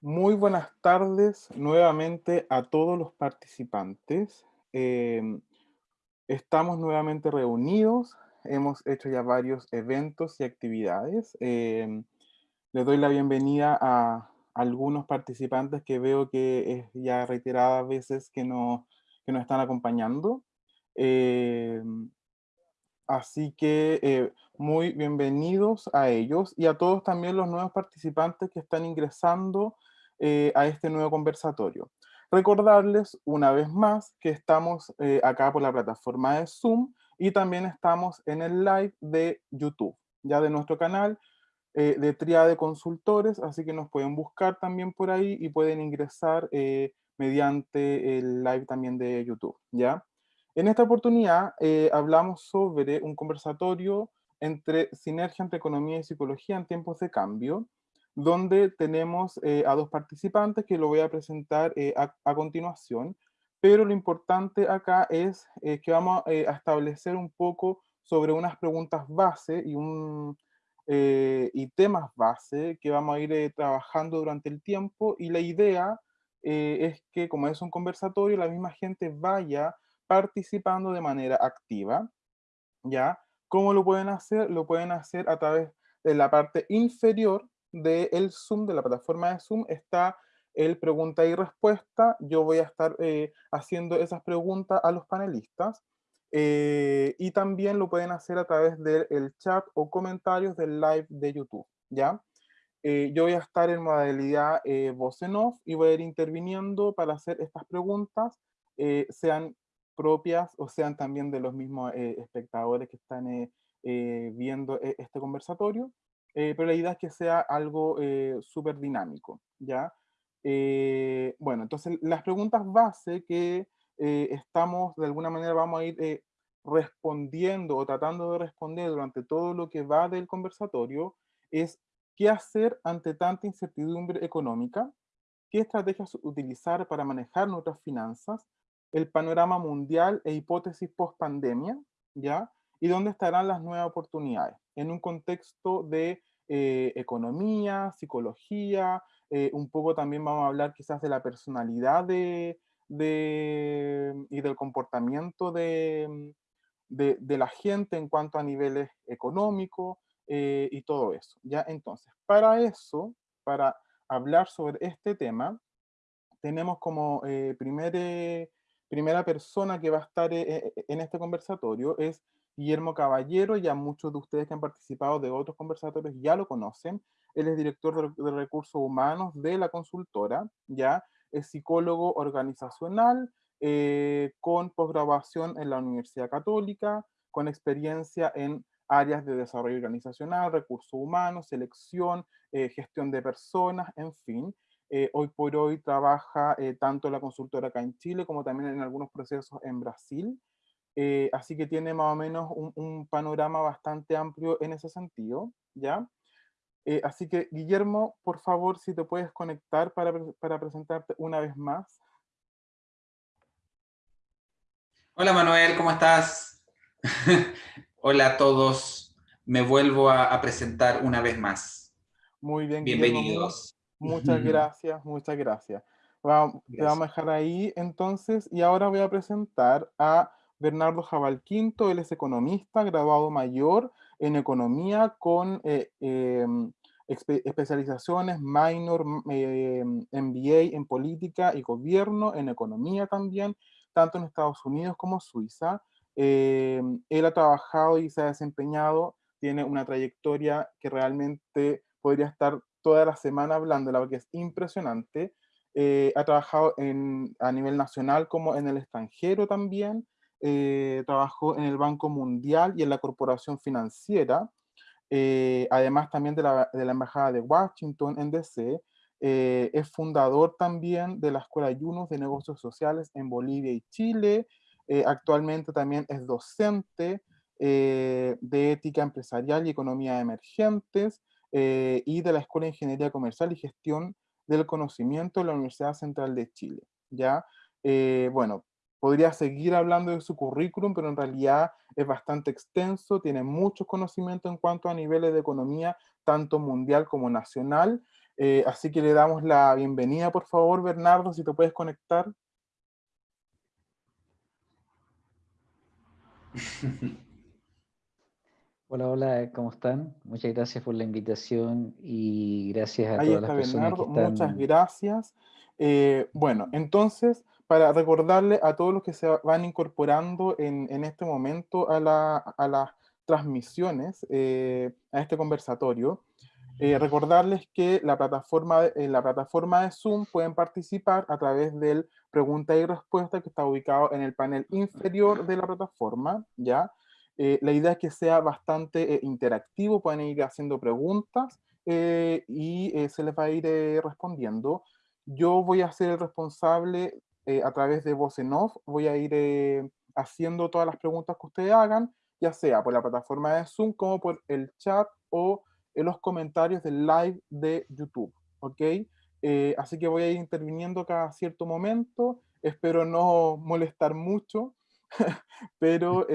Muy buenas tardes nuevamente a todos los participantes. Em, estamos nuevamente reunidos, hemos hecho ya varios eventos y actividades. Em, les doy la bienvenida a algunos participantes que veo que es ya reiteradas veces que, no, que nos están acompañando. Em, así que eh, muy bienvenidos a ellos y a todos también los nuevos participantes que están ingresando eh, a este nuevo conversatorio. Recordarles una vez más que estamos eh, acá por la plataforma de Zoom y también estamos en el live de YouTube, ya de nuestro canal eh, de Tria de Consultores, así que nos pueden buscar también por ahí y pueden ingresar mediante el live también de YouTube, ¿ya? En esta oportunidad hablamos sobre un conversatorio entre sinergia entre economía y psicología en tiempos de cambio, donde tenemos eh, a dos participantes que lo voy a presentar eh, a, continuación, pero lo importante acá es eh, que vamos a establecer un poco sobre unas preguntas base y, un, y temas base que vamos a ir trabajando durante el tiempo y la idea es que como es un conversatorio, la misma gente vaya participando de manera activa, ¿ya? ¿Cómo lo pueden hacer? Lo pueden hacer a través de la parte inferior del Zoom, de la plataforma de Zoom, está el pregunta y respuesta. Yo voy a estar eh, haciendo esas preguntas a los panelistas. Eh, y también lo pueden hacer a través del chat o comentarios del live de YouTube, ¿ya? Eh, yo voy a estar en modalidad voz en off y voy a ir interviniendo para hacer estas preguntas, sean propias o sean también de los mismos espectadores que están viendo este conversatorio. Eh, pero la idea es que sea algo eh, súper dinámico, ¿ya? Eh, bueno, entonces las preguntas base que estamos, de alguna manera vamos a ir respondiendo o tratando de responder durante todo lo que va del conversatorio es ¿qué hacer ante tanta incertidumbre económica? ¿Qué estrategias utilizar para manejar nuestras finanzas? El panorama mundial e hipótesis post-pandemia, ¿ya? ¿Y dónde estarán las nuevas oportunidades? En un contexto de eh, economía, psicología, eh, un poco también vamos a hablar quizás de la personalidad de, y del comportamiento de, de, la gente en cuanto a niveles económicos eh, y todo eso. ¿ya? Entonces, para eso, para hablar sobre este tema, tenemos como primer, primera persona que va a estar en este conversatorio es Guillermo Caballero, ya muchos de ustedes que han participado de otros conversatorios ya lo conocen. Él es director de, recursos humanos de la consultora, ya es psicólogo organizacional, eh, con posgraduación en la Universidad Católica, con experiencia en áreas de desarrollo organizacional, recursos humanos, selección, eh, gestión de personas, en fin. Eh, hoy por hoy trabaja tanto la consultora acá en Chile como también en algunos procesos en Brasil. Eh, así que tiene más o menos un, panorama bastante amplio en ese sentido, ¿ya? Eh, así que, Guillermo, por favor, si te puedes conectar para, para presentarte una vez más. Hola Manuel, ¿cómo estás? Hola a todos, me vuelvo a, presentar una vez más. Muy bien, Bienvenidos. muchas gracias, muchas gracias. Vamos, Te vamos a dejar ahí entonces, y ahora voy a presentar a Bernardo Jabalquinto, él es economista, graduado mayor en economía con eh, em, especializaciones minor, MBA em, en política y gobierno, en economía también, tanto en Estados Unidos como Suiza. Em, él ha trabajado y se ha desempeñado, tiene una trayectoria que realmente podría estar toda la semana hablando, la que es impresionante. Eh, ha trabajado a nivel nacional como en el extranjero también, eh, trabajó en el Banco Mundial y en la Corporación Financiera, eh, además también de la, Embajada de Washington en DC, eh, es fundador también de la Escuela Yunus de Negocios Sociales en Bolivia y Chile, actualmente también es docente de Ética Empresarial y Economía Emergentes y de la Escuela de Ingeniería Comercial y Gestión del Conocimiento de la Universidad Central de Chile. ¿ya? bueno, podría seguir hablando de su currículum, pero en realidad es bastante extenso, tiene muchos conocimientos en cuanto a niveles de economía, tanto mundial como nacional. Eh, así que le damos la bienvenida, por favor, Bernardo, si te puedes conectar. Hola, hola, ¿cómo están? Muchas gracias por la invitación y gracias a todas las personas que están... Muchas gracias. Eh, bueno, entonces, para recordarle a todos los que se van incorporando en, este momento a, las transmisiones, eh, a este conversatorio, eh, recordarles que la plataforma, en la plataforma de Zoom pueden participar a través del pregunta y respuesta que está ubicado en el panel inferior de la plataforma, ¿ya? la idea es que sea bastante interactivo, pueden ir haciendo preguntas y se les va a ir respondiendo. Yo voy a ser el responsable eh, a través de voz en voy a ir eh, haciendo todas las preguntas que ustedes hagan, ya sea por la plataforma de Zoom como por el chat o en los comentarios del live de YouTube, ¿ok? Eh, así que voy a ir interviniendo cada cierto momento, espero no molestar mucho, pero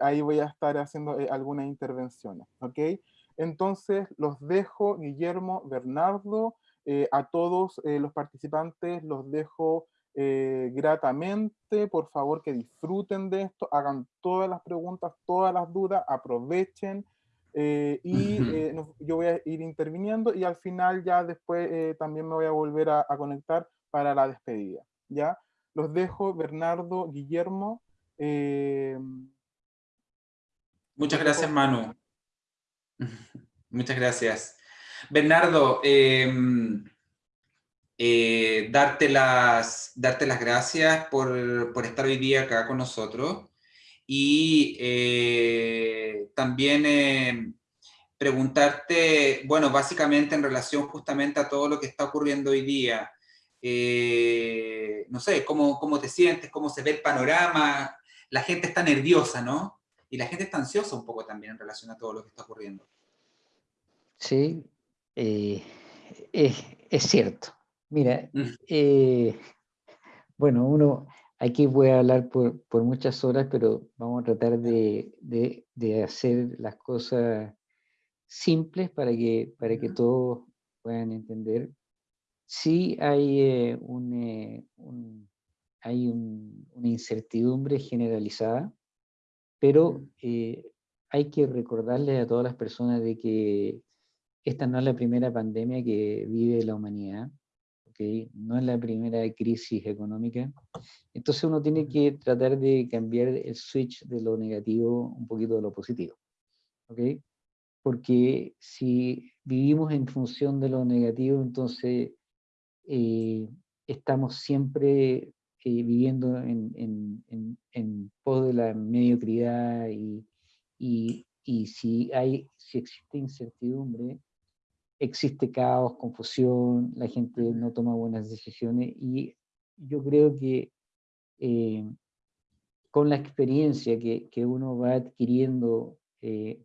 ahí voy a estar haciendo algunas intervenciones, ¿ok? Entonces los dejo, Guillermo, Bernardo, a todos los participantes los dejo eh, gratamente, por favor que disfruten de esto, hagan todas las preguntas, todas las dudas, aprovechen y yo voy a ir interviniendo y al final ya después también me voy a volver a, conectar para la despedida. ¿ya? Los dejo, Bernardo, Guillermo. Muchas gracias, Manu. Muchas gracias. Bernardo, em, eh, darte, las, darte las gracias por, por, estar hoy día acá con nosotros y eh, también em, preguntarte, bueno, básicamente en relación justamente a todo lo que está ocurriendo hoy día, eh, no sé, ¿cómo, ¿cómo te sientes? ¿Cómo se ve el panorama? La gente está nerviosa, ¿no? Y la gente está ansiosa un poco también en relación a todo lo que está ocurriendo. Sí, eh, es, cierto. Mira, mm. eh, bueno, uno, aquí voy a hablar por, muchas horas, pero vamos a tratar de, hacer las cosas simples para que, para que todos puedan entender. Sí hay, eh, un, hay una incertidumbre generalizada, pero hay que recordarles a todas las personas de que esta no es la primera pandemia que vive la humanidad, ¿okay? no es la primera crisis económica. Entonces uno tiene que tratar de cambiar el switch de lo negativo un poquito de lo positivo. ¿okay? Porque si vivimos en función de lo negativo, entonces eh, estamos siempre eh, viviendo en, en, en, pos de la mediocridad y, y, y si, hay, si existe incertidumbre, existe caos, confusión, la gente no toma buenas decisiones y yo creo que eh, con la experiencia que, que, uno va adquiriendo eh,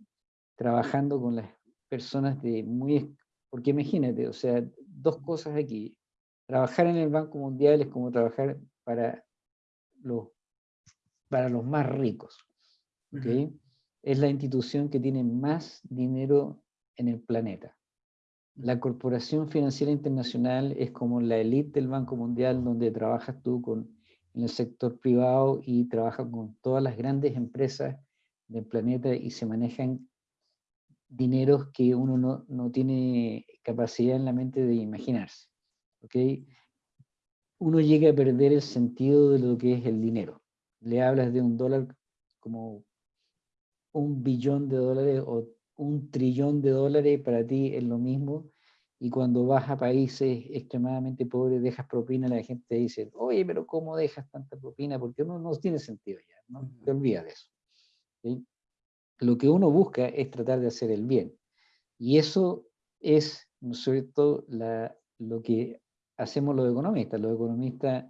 trabajando con las personas de muy... Porque imagínate, o sea, dos cosas aquí. Trabajar en el Banco Mundial es como trabajar para los, para los más ricos. ¿okay? Es la institución que tiene más dinero en el planeta. La Corporación Financiera Internacional es como la élite del Banco Mundial donde trabajas tú con, en el sector privado y trabajas con todas las grandes empresas del planeta y se manejan dineros que uno no, no tiene capacidad en la mente de imaginarse. ¿okay? Uno llega a perder el sentido de lo que es el dinero. Le hablas de un dólar como un billón de dólares o un trillón de dólares para ti es lo mismo, y cuando vas a países extremadamente pobres dejas propina, la gente te dice, oye, pero ¿cómo dejas tanta propina? Porque no, no tiene sentido ya, no te olvidas de eso. Lo que uno busca es tratar de hacer el bien. Y eso es, sobre todo, la, lo que hacemos los economistas. Los economistas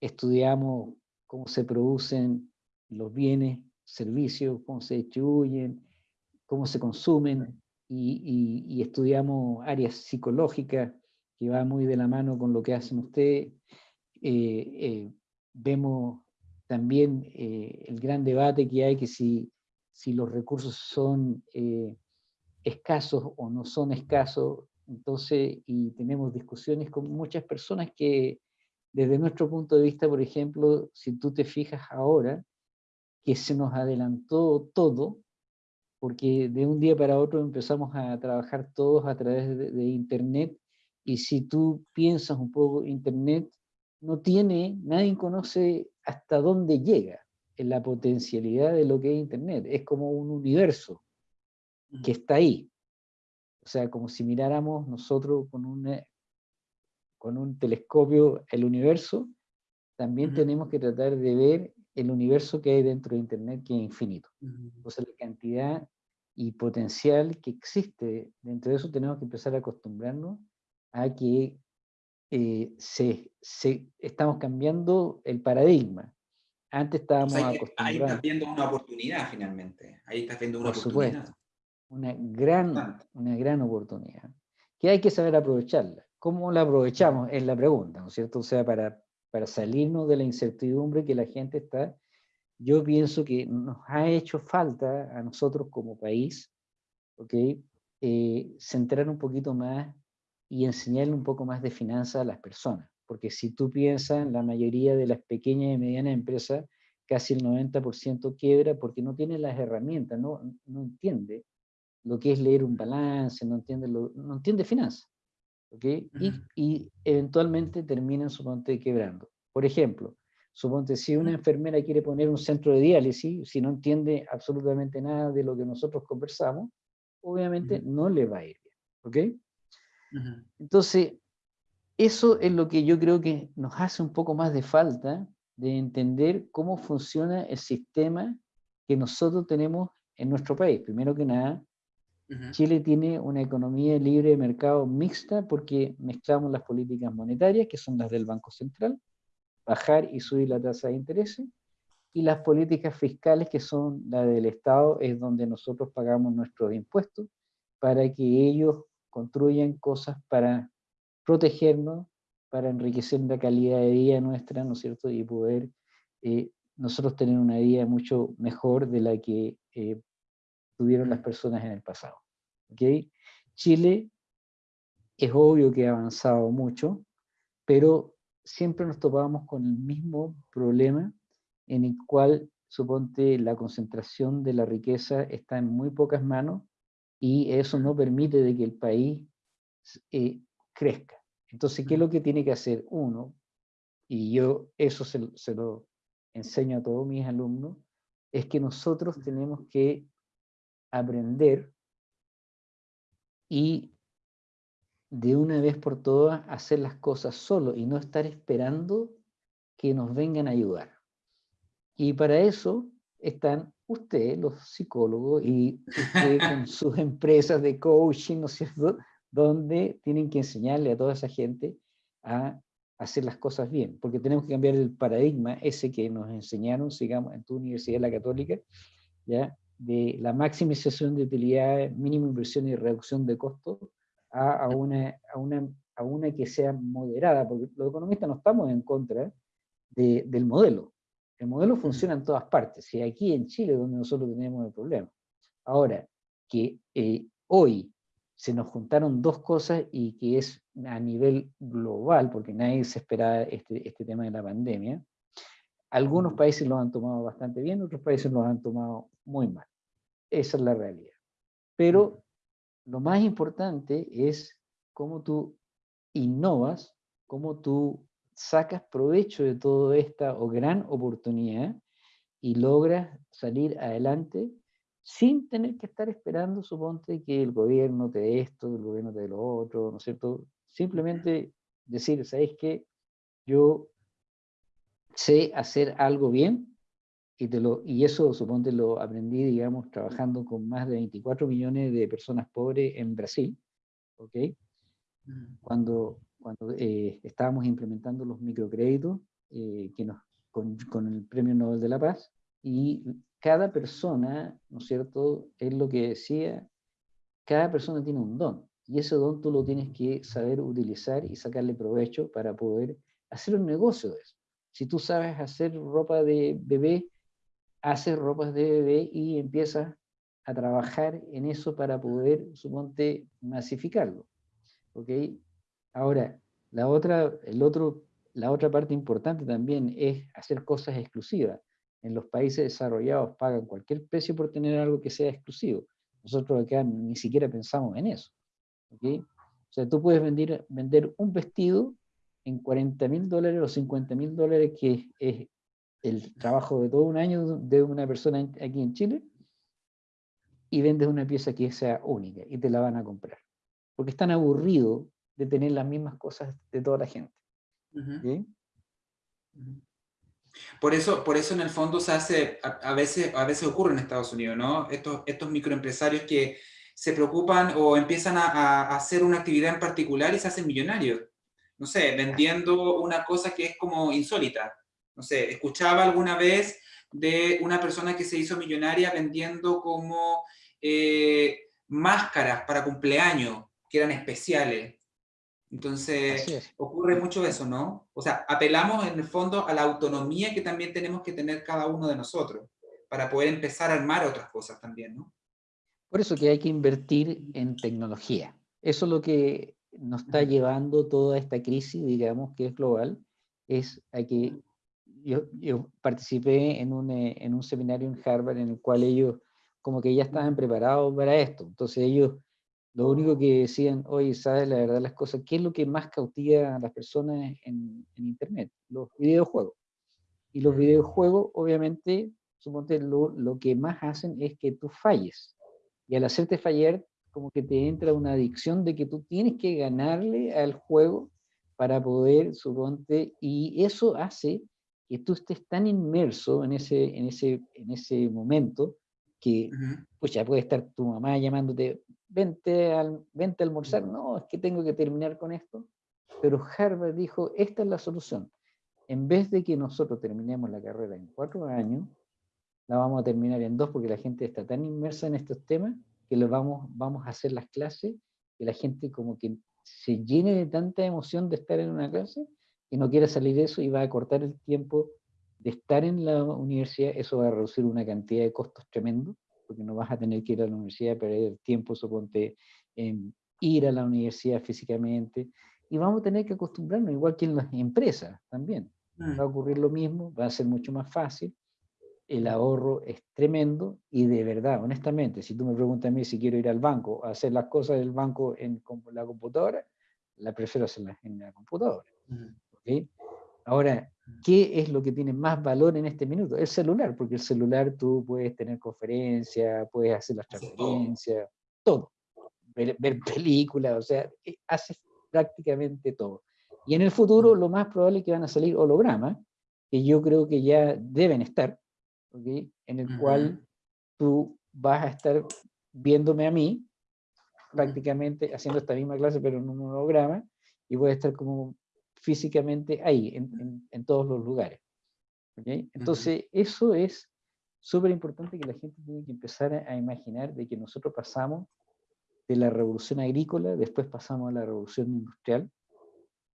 estudiamos cómo se producen los bienes, servicios, cómo se distribuyen, cómo se consumen y, estudiamos áreas psicológicas que va muy de la mano con lo que hacen ustedes. Eh, eh, vemos también eh, el gran debate que hay que si, si los recursos son escasos o no son escasos. Entonces, y tenemos discusiones con muchas personas que, desde nuestro punto de vista, por ejemplo, si tú te fijas ahora, que se nos adelantó todo, porque de un día para otro empezamos a trabajar todos a través de, Internet, y si tú piensas un poco, Internet no tiene, nadie conoce hasta dónde llega en la potencialidad de lo que es Internet. Es como un universo que está ahí. O sea, como si miráramos nosotros con, una, con un telescopio el universo, también tenemos que tratar de ver el universo que hay dentro de Internet, que es infinito. Entonces la cantidad y potencial que existe dentro de eso tenemos que empezar a acostumbrarnos a que eh, se, se, estamos cambiando el paradigma. Antes estábamos acostumbrados. Ahí estás viendo una oportunidad finalmente. Ahí estás viendo una Por oportunidad. Supuesto una gran, una gran oportunidad, que hay que saber aprovecharla. ¿Cómo la aprovechamos? Es la pregunta, ¿no es cierto? O sea, para, para salirnos de la incertidumbre que la gente está, yo pienso que nos ha hecho falta a nosotros como país, ¿ok? Eh, centrar un poquito más y enseñarle un poco más de finanzas a las personas. Porque si tú piensas, la mayoría de las pequeñas y medianas empresas, casi el 90% quiebra porque no tiene las herramientas, no, no entiende lo que es leer un balance, no entiende, lo, no entiende finanzas. Y, y, eventualmente terminan, suponte, quebrando. Por ejemplo, suponte, si una enfermera quiere poner un centro de diálisis, si no entiende absolutamente nada de lo que nosotros conversamos, obviamente no le va a ir bien. ¿ok? Entonces, eso es lo que yo creo que nos hace un poco más de falta de entender cómo funciona el sistema que nosotros tenemos en nuestro país. Primero que nada, Chile tiene una economía libre de mercado mixta porque mezclamos las políticas monetarias, que son las del Banco Central, bajar y subir la tasa de interés, y las políticas fiscales, que son las del Estado, es donde nosotros pagamos nuestros impuestos para que ellos construyan cosas para protegernos, para enriquecer la calidad de vida nuestra, ¿no es cierto? Y poder eh, nosotros tener una vida mucho mejor de la que eh, tuvieron las personas en el pasado. Chile es obvio que ha avanzado mucho, pero siempre nos topamos con el mismo problema en el cual, suponte, la concentración de la riqueza está en muy pocas manos y eso no permite de que el país eh, crezca. Entonces, ¿qué es lo que tiene que hacer uno? Y yo eso se, se lo enseño a todos mis alumnos, es que nosotros tenemos que aprender y de una vez por todas hacer las cosas solo y no estar esperando que nos vengan a ayudar. Y para eso están ustedes, los psicólogos, y con sus empresas de coaching, ¿no es cierto?, donde tienen que enseñarle a toda esa gente a hacer las cosas bien, porque tenemos que cambiar el paradigma ese que nos enseñaron, sigamos, en tu universidad, la católica, ¿ya? De la maximización de utilidad, mínima inversión y reducción de costos a, a, una, a, una, a una que sea moderada, porque los economistas no estamos en contra de, del modelo. El modelo funciona en todas partes, y aquí en Chile donde nosotros tenemos el problema. Ahora, que eh, hoy se nos juntaron dos cosas y que es a nivel global, porque nadie se esperaba este, este tema de la pandemia, algunos países lo han tomado bastante bien, otros países lo han tomado muy mal. Esa es la realidad. Pero lo más importante es cómo tú innovas, cómo tú sacas provecho de toda esta o gran oportunidad y logras salir adelante sin tener que estar esperando, suponte, que el gobierno te dé esto, el gobierno te dé lo otro, ¿no es cierto? Simplemente decir, ¿sabes qué? Yo sé hacer algo bien y, te lo, y eso suponte lo aprendí, digamos, trabajando con más de 24 millones de personas pobres en Brasil, ¿ok? Mm. Cuando, cuando eh, estábamos implementando los microcréditos eh, que nos, con, con, el Premio Nobel de la Paz, y cada persona, ¿no es cierto?, es lo que decía, cada persona tiene un don, y ese don tú lo tienes que saber utilizar y sacarle provecho para poder hacer un negocio de eso. Si tú sabes hacer ropa de bebé, haces ropas de bebé y empiezas a trabajar en eso para poder, suponte, masificarlo. ¿ok? Ahora, la otra, el otro, la otra parte importante también es hacer cosas exclusivas. En los países desarrollados pagan cualquier precio por tener algo que sea exclusivo. Nosotros acá ni siquiera pensamos en eso. ¿ok? O sea, tú puedes vender, vender un vestido en 40 mil dólares o 50 mil dólares, que es el trabajo de todo un año de una persona aquí en Chile, y vendes una pieza que sea única y te la van a comprar. Porque están aburridos de tener las mismas cosas de toda la gente. Por eso, por eso en el fondo se hace, a, veces, a veces ocurre en Estados Unidos, ¿no? Estos, estos microempresarios que se preocupan o empiezan a, a, hacer una actividad en particular y se hacen millonarios. No sé, vendiendo una cosa que es como insólita. No sé, escuchaba alguna vez de una persona que se hizo millonaria vendiendo como eh, máscaras para cumpleaños, que eran especiales. Entonces, ocurre mucho eso, ¿no? O sea, apelamos en el fondo a la autonomía que también tenemos que tener cada uno de nosotros, para poder empezar a armar otras cosas también, ¿no? Por eso que hay que invertir en tecnología. Eso es lo que nos está llevando toda esta crisis, digamos, que es global, es a que yo, yo participé en un, eh, en un seminario en Harvard en el cual ellos como que ya estaban preparados para esto. Entonces ellos lo único que decían, oye, ¿sabes la verdad las cosas? ¿Qué es lo que más cautiva a las personas en, en Internet? Los videojuegos. Y los videojuegos, obviamente, suponte, lo, lo que más hacen es que tú falles. Y al hacerte fallar, como que te entra una adicción de que tú tienes que ganarle al juego para poder, suponte, y eso hace que tú estés tan inmerso en ese, en ese, en ese momento que, pues ya puede estar tu mamá llamándote, vente, al, vente a almorzar, no, es que tengo que terminar con esto. Pero Harvard dijo, esta es la solución. En vez de que nosotros terminemos la carrera en cuatro años, la vamos a terminar en dos porque la gente está tan inmersa en estos temas que lo vamos, vamos a hacer las clases, que la gente como que se llene de tanta emoción de estar en una clase y no quiera salir de eso y va a cortar el tiempo de estar en la universidad, eso va a reducir una cantidad de costos tremendos, porque no vas a tener que ir a la universidad, perder tiempo, suponte, en ir a la universidad físicamente, y vamos a tener que acostumbrarnos, igual que en las empresas también. Mm. Va a ocurrir lo mismo, va a ser mucho más fácil, el ahorro es tremendo, y de verdad, honestamente, si tú me preguntas a mí si quiero ir al banco, a hacer las cosas del banco en la computadora, la prefiero hacerlas en la computadora. Mm. Ahora, ¿qué es lo que tiene más valor en este minuto? El celular, porque el celular tú puedes tener conferencias, puedes hacer las transferencias, todo. Ver, películas, o sea, eh, haces prácticamente todo. Y en el futuro lo más probable es que van a salir hologramas, que yo creo que ya deben estar, ¿okay? en el cual tú vas a estar viéndome a mí, prácticamente haciendo esta misma clase, pero en un holograma, y voy a estar como físicamente ahí, en, en, todos los lugares. Entonces, eso es súper importante que la gente tiene que empezar a, imaginar de que nosotros pasamos de la revolución agrícola, después pasamos a la revolución industrial,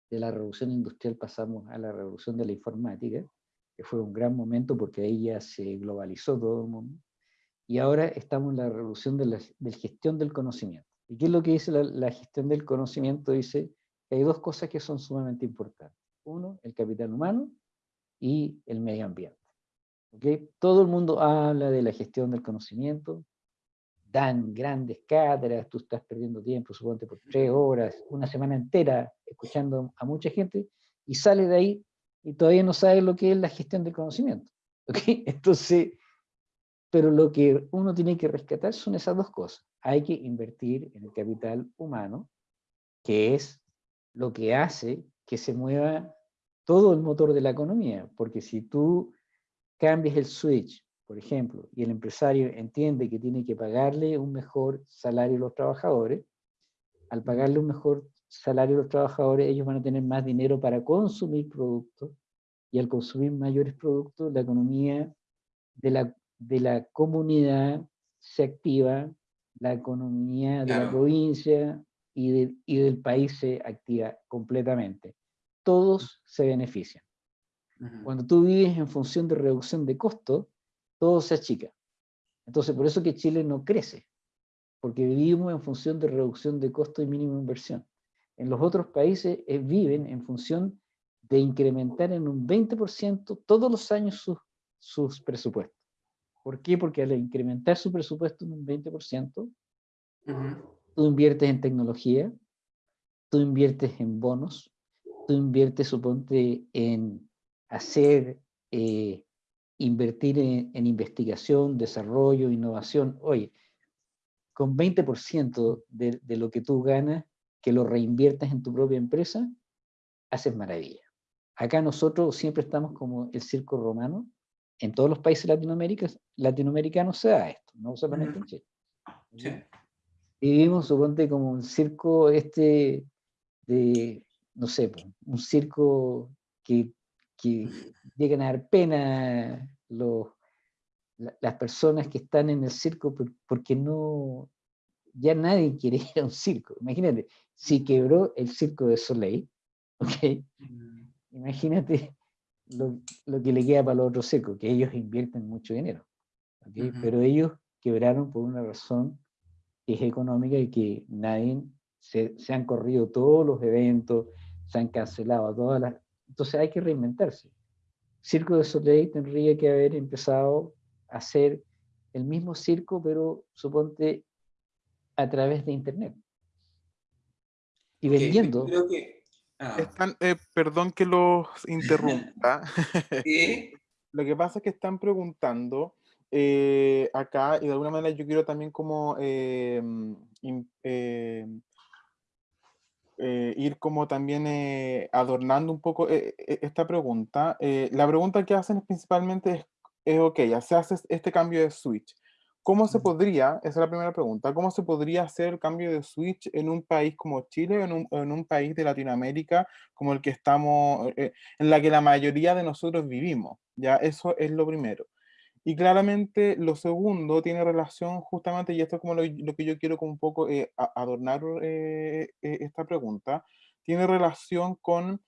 de la revolución industrial pasamos a la revolución de la informática, que fue un gran momento porque ahí ya se globalizó todo el mundo, y ahora estamos en la revolución de la gestión del conocimiento. ¿Y qué es lo que dice la, la gestión del conocimiento? Dice, hay dos cosas que son sumamente importantes. Uno, el capital humano y el medio ambiente. ¿Okay? Todo el mundo habla de la gestión del conocimiento, dan grandes cátedras, tú estás perdiendo tiempo, suponte por tres horas, una semana entera, escuchando a mucha gente, y sale de ahí y todavía no sabe lo que es la gestión del conocimiento. ¿Okay? Entonces, pero lo que uno tiene que rescatar son esas dos cosas. Hay que invertir en el capital humano, que es lo que hace que se mueva todo el motor de la economía, porque si tú cambias el switch, por ejemplo, y el empresario entiende que tiene que pagarle un mejor salario a los trabajadores, al pagarle un mejor salario a los trabajadores, ellos van a tener más dinero para consumir productos, y al consumir mayores productos, la economía de la, de la comunidad se activa, la economía de la provincia y, del país se activa completamente. Todos se benefician. Cuando tú vives en función de reducción de costos, todo se achica. Entonces, por eso que Chile no crece, porque vivimos en función de reducción de costo y mínima inversión. En los otros países eh, viven en función de incrementar en un 20% todos los años sus, sus presupuestos. ¿Por qué? Porque al incrementar su presupuesto en un 20%, tú inviertes en tecnología, tú inviertes en bonos, tú inviertes, suponte, en hacer, eh, invertir en, investigación, desarrollo, innovación. Oye, con 20% de, de lo que tú ganas, que lo reinviertes en tu propia empresa, haces maravilla. Acá nosotros siempre estamos como el circo romano, en todos los países latinoamericanos se da esto, no solamente en Chile. Sí. Vivimos, suponte, como un circo este de, no sé, un circo que, que llegan a dar pena los, las personas que están en el circo porque no, ya nadie quiere ir a un circo. Imagínate, si quebró el circo de Soleil, ¿ok? Mm. Imagínate lo, lo, que le queda para los otros circos, que ellos invierten mucho dinero, ¿okay? Pero ellos quebraron por una razón que es económica y que nadie se, han corrido todos los eventos, se han cancelado todas las... Entonces hay que reinventarse. Circo de Soleil tendría que haber empezado a hacer el mismo circo, pero suponte a través de Internet. Y vendiendo... Ah. Eh, perdón que los interrumpa. Lo que pasa es que están preguntando eh, acá, y de alguna manera yo quiero también como em, em, eh, ir como también eh, adornando un poco eh, esta pregunta. la pregunta que hacen principalmente es, es, ok, ya se hace este cambio de switch. ¿Cómo se podría, esa es la primera pregunta, cómo se podría hacer el cambio de switch en un país como Chile, en un, en un país de Latinoamérica como el que estamos, en la que la mayoría de nosotros vivimos? Ya, eso es lo primero. Y claramente lo segundo tiene relación justamente, y esto es como lo, que yo quiero como un poco eh, adornar eh, eh, esta pregunta, tiene relación con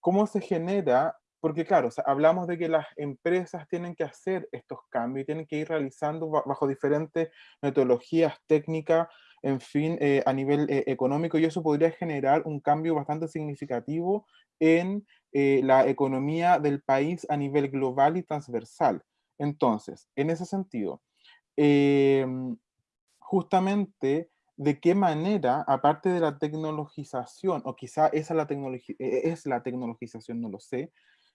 cómo se genera, porque claro, hablamos de que las empresas tienen que hacer estos cambios y tienen que ir realizando bajo diferentes metodologías técnicas, en fin, a nivel económico, y eso podría generar un cambio bastante significativo en eh, la economía del país a nivel global y transversal. Entonces, en ese sentido, em, justamente de qué manera, aparte de la tecnologización, o quizá esa la e, es la tecnologización, no lo sé,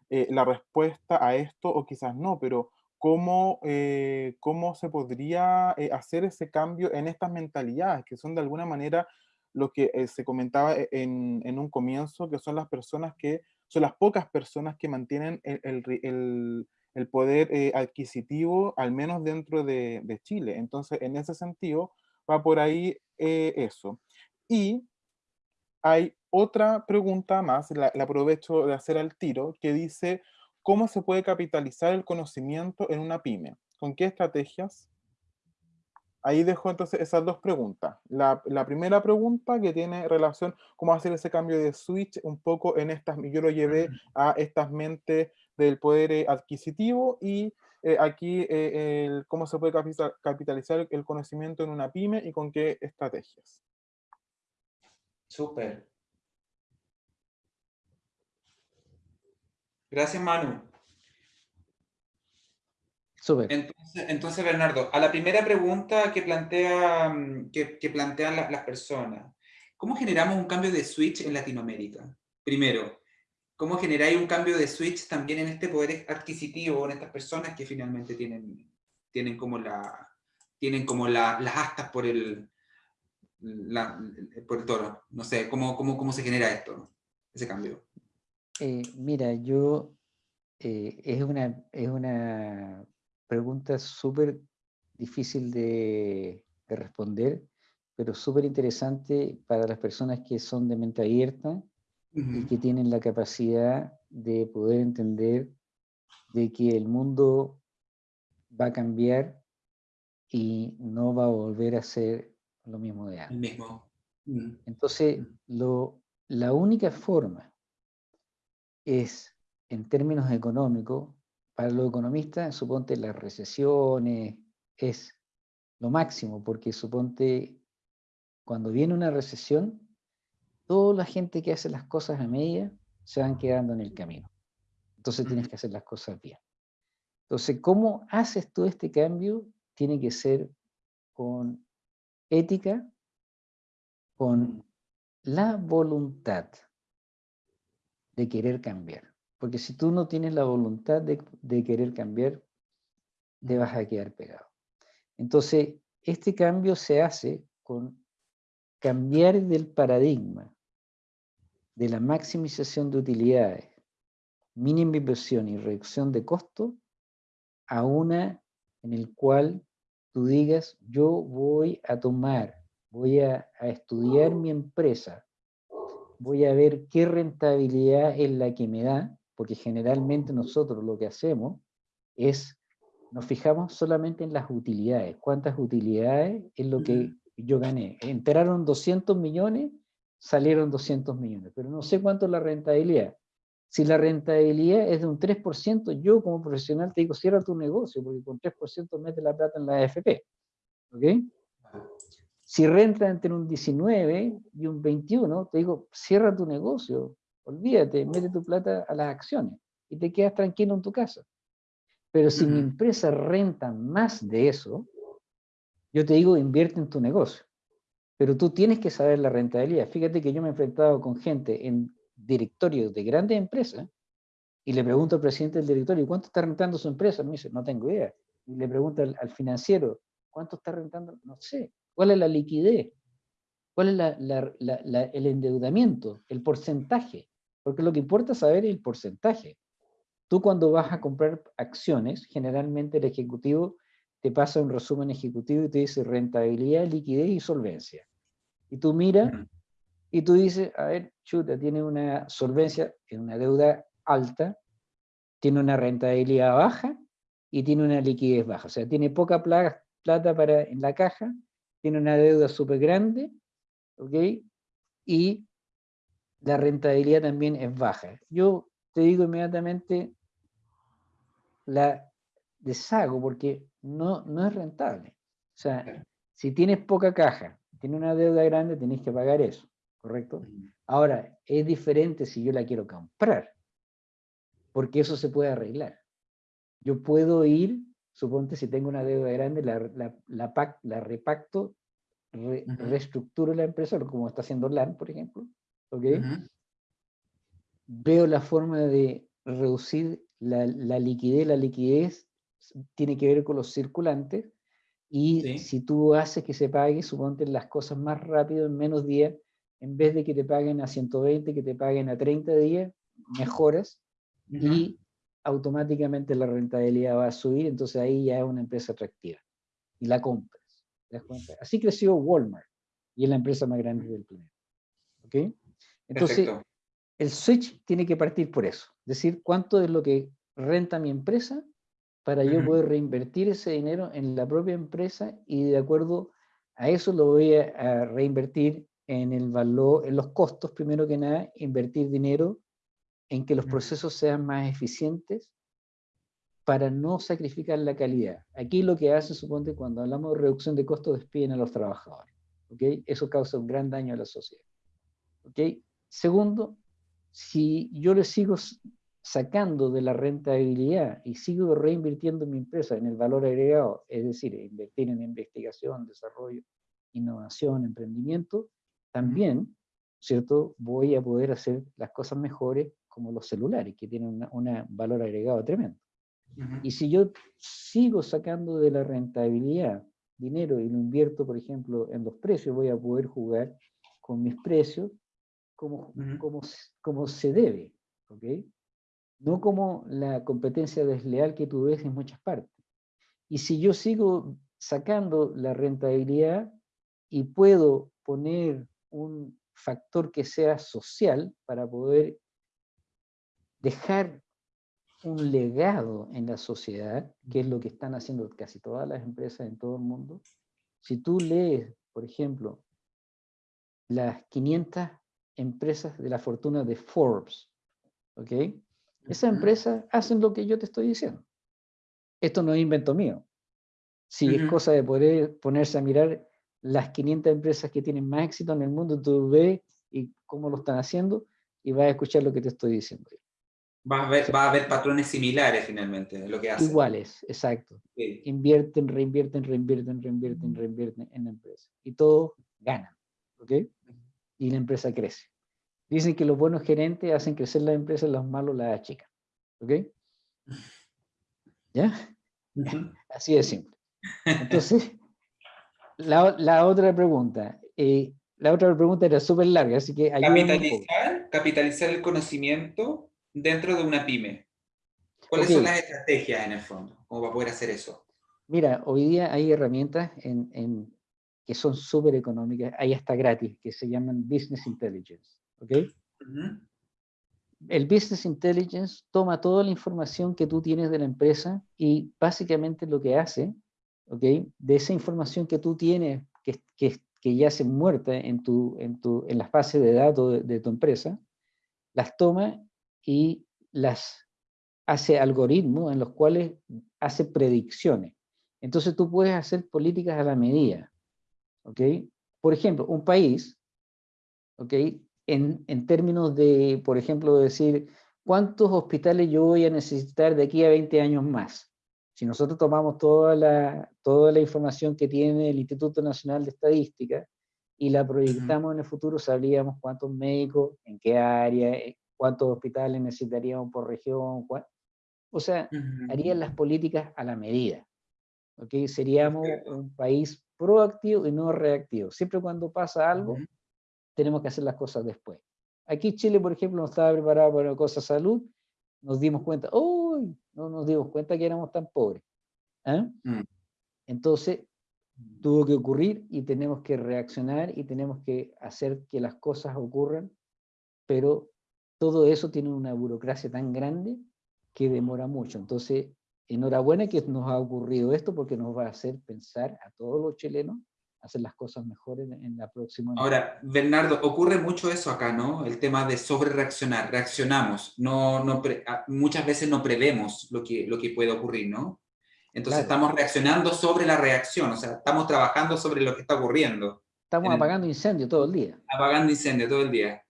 eh, la respuesta a esto, o quizás no, pero cómo, eh, cómo se podría hacer ese cambio en estas mentalidades, que son de alguna manera lo que se comentaba en, un comienzo, que son las personas que son las pocas personas que mantienen el, poder eh, adquisitivo, al menos dentro de, Chile. Entonces, en ese sentido, va por ahí eh, eso. Y hay otra pregunta más, la, la, aprovecho de hacer al tiro, que dice, ¿cómo se puede capitalizar el conocimiento en una pyme? ¿Con qué estrategias? Ahí dejo entonces esas dos preguntas. La, primera pregunta que tiene relación cómo hacer ese cambio de switch un poco en estas, yo lo llevé a estas mentes del poder eh, adquisitivo y eh, aquí eh, el, cómo se puede capitalizar el conocimiento en una pyme y con qué estrategias. Súper. Gracias, Manu. Entonces, Bernardo, a la primera pregunta que, plantea, mm, que, plantean las personas, ¿cómo generamos un cambio de switch en Latinoamérica? Primero, ¿cómo generáis un cambio de switch también en este poder adquisitivo, en estas personas que finalmente tienen, tienen como, la, tienen como las astas por el, por el toro? No sé, ¿cómo, cómo, cómo se genera esto, ese cambio? Eh, mira, yo, eh, es, una, es una pregunta súper difícil de, responder, pero súper interesante para las personas que son de mente abierta y que tienen la capacidad de poder entender de que el mundo va a cambiar y no va a volver a ser lo mismo de antes. mismo. Entonces, lo, la única forma es, en términos económicos, para los economistas, suponte las recesiones es lo máximo, porque suponte cuando viene una recesión, toda la gente que hace las cosas a media se van quedando en el camino. Entonces tienes que hacer las cosas bien. Entonces, ¿cómo haces tú este cambio? Tiene que ser con ética, con la voluntad de querer cambiar. Porque si tú no tienes la voluntad de, querer cambiar, te vas a quedar pegado. Entonces, este cambio se hace con cambiar del paradigma de la maximización de utilidades, mínima inversión y reducción de costo a una en el cual tú digas, yo voy a tomar, voy a, a estudiar mi empresa, voy a ver qué rentabilidad es la que me da, porque generalmente nosotros lo que hacemos es, nos fijamos solamente en las utilidades, cuántas utilidades es lo que yo gané. Enteraron 200 millones, salieron 200 millones, pero no sé cuánto es la rentabilidad. Si la rentabilidad es de un 3%, yo como profesional te digo, cierra tu negocio, porque con 3% mete la plata en la AFP. ¿Ok? Si renta entre un 19 y un 21, te digo, cierra tu negocio, olvídate, mete tu plata a las acciones y te quedas tranquilo en tu casa. Pero si mi empresa renta más de eso, yo te digo, invierte en tu negocio. Pero tú tienes que saber la rentabilidad. Fíjate que yo me he enfrentado con gente en directorios de grandes empresas y le pregunto al presidente del directorio, ¿cuánto está rentando su empresa? Me dice, no tengo idea. Y le pregunto al, financiero, ¿cuánto está rentando? No sé. ¿Cuál es la liquidez? ¿Cuál es el endeudamiento? El porcentaje. Porque lo que importa saber es el porcentaje. Tú cuando vas a comprar acciones, generalmente el ejecutivo te pasa un resumen ejecutivo y te dice rentabilidad, liquidez y solvencia. Y tú miras y tú dices, a ver, chuta, tiene una solvencia, tiene una deuda alta, tiene una rentabilidad baja y tiene una liquidez baja. O sea, tiene poca plata para, en la caja, tiene una deuda súper grande, ¿ok? Y la rentabilidad también es baja. Yo te digo inmediatamente, la deshago porque no, no es rentable. O sea, si tienes poca caja, tienes una deuda grande, tienes que pagar eso. ¿Correcto? Ahora, es diferente si yo la quiero comprar, porque eso se puede arreglar. Yo puedo ir, suponte si tengo una deuda grande, la, la, la, repacto, reestructuro la empresa, como está haciendo LAN, por ejemplo, ¿ok? Veo la forma de reducir la, liquidez, la liquidez tiene que ver con los circulantes, y si tú haces que se pague, suponte las cosas más rápido, en menos días, en vez de que te paguen a 120, que te paguen a 30 días, mejoras y automáticamente la rentabilidad va a subir, entonces ahí ya es una empresa atractiva y la compras. Así creció Walmart y es la empresa más grande del planeta. ¿Ok? Entonces, el switch tiene que partir por eso, es decir, cuánto es lo que renta mi empresa para yo poder reinvertir ese dinero en la propia empresa y de acuerdo a eso lo voy a reinvertir en el valor, en los costos, primero que nada, invertir dinero en que los procesos sean más eficientes para no sacrificar la calidad. Aquí lo que hace, suponte, cuando hablamos de reducción de costos, despiden a los trabajadores. ¿okay? Eso causa un gran daño a la sociedad. ¿okay? Segundo, si yo le sigo sacando de la rentabilidad y sigo reinvirtiendo mi empresa en el valor agregado, es decir, invertir en investigación, desarrollo, innovación, emprendimiento, también, ¿cierto? Voy a poder hacer las cosas mejores como los celulares, que tienen un valor agregado tremendo. Y si yo sigo sacando de la rentabilidad dinero y lo invierto, por ejemplo, en los precios, voy a poder jugar con mis precios como, como, como se debe, ¿ok? No como la competencia desleal que tú ves en muchas partes. Y si yo sigo sacando la rentabilidad y puedo poner un factor que sea social para poder dejar un legado en la sociedad, que es lo que están haciendo casi todas las empresas en todo el mundo. Si tú lees, por ejemplo, las 500 empresas de la fortuna de Forbes, ¿ok? Esas empresas hacen lo que yo te estoy diciendo. Esto no es invento mío. Si es cosa de poder ponerse a mirar las 500 empresas que tienen más éxito en el mundo, tú ves y cómo lo están haciendo y vas a escuchar lo que te estoy diciendo. Va a haber, va a haber patrones similares finalmente, lo que hacen. Iguales, exacto. Invierten, reinvierten, reinvierten, reinvierten, reinvierten en la empresa. Y todos ganan, ¿ok? Y la empresa crece. Dicen que los buenos gerentes hacen crecer la empresa, los malos la achican, ¿ok? ¿Ya? Así de simple. Entonces, la, la otra pregunta. Eh, la otra pregunta era súper larga, así que... Capitalizar, capitalizar el conocimiento dentro de una pyme. ¿Cuáles son las estrategias en el fondo? ¿Cómo va a poder hacer eso? Mira, hoy día hay herramientas en, en, que son súper económicas, hay hasta gratis, que se llaman Business Intelligence. ¿ok? El Business Intelligence toma toda la información que tú tienes de la empresa y básicamente lo que hace, De esa información que tú tienes, que, que, que muerta en, tu, en, tu, en las bases de datos de, de tu empresa, las toma y las hace algoritmos en los cuales hace predicciones. Entonces tú puedes hacer políticas a la medida. ¿ok? Por ejemplo, un país, ¿ok? En, en términos de, por ejemplo, decir, ¿cuántos hospitales yo voy a necesitar de aquí a 20 años más? Si nosotros tomamos toda la, toda la información que tiene el Instituto Nacional de Estadística y la proyectamos en el futuro, sabríamos cuántos médicos, en qué área, eh, cuántos hospitales necesitaríamos por región, o sea, harían las políticas a la medida. ¿ok? Seríamos un país proactivo y no reactivo. Siempre cuando pasa algo, tenemos que hacer las cosas después. Aquí Chile, por ejemplo, no estaba preparado para una cosa salud, nos dimos cuenta, ¡uy! No nos dimos cuenta que éramos tan pobres. ¿ah? Mm. Entonces, tuvo que ocurrir y tenemos que reaccionar y tenemos que hacer que las cosas ocurran, pero todo eso tiene una burocracia tan grande que demora mucho. Entonces, enhorabuena que nos ha ocurrido esto porque nos va a hacer pensar a todos los chilenos hacer las cosas mejores en, la próxima. Ahora, Bernardo, ocurre mucho eso acá, ¿no? El tema de sobre reaccionar, reaccionamos, no, no muchas veces no prevemos lo que, lo que puede ocurrir, ¿no? Entonces estamos reaccionando sobre la reacción, o sea, estamos trabajando sobre lo que está ocurriendo. Estamos apagando incendios todo el día. Apagando incendios todo el día.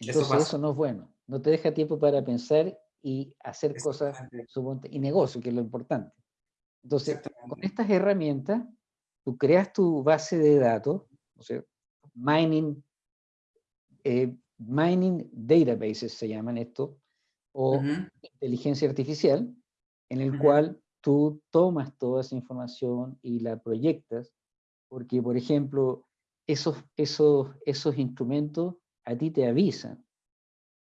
Entonces eso, eso no es bueno no te deja tiempo para pensar y hacer cosas y negocio, que es lo importante. Entonces, con estas herramientas, tú creas tu base de datos, o sea, mining, eh, mining databases se llaman esto, o inteligencia artificial, en el cual tú tomas toda esa información y la proyectas, porque, por ejemplo, esos, esos, esos instrumentos a ti te avisan.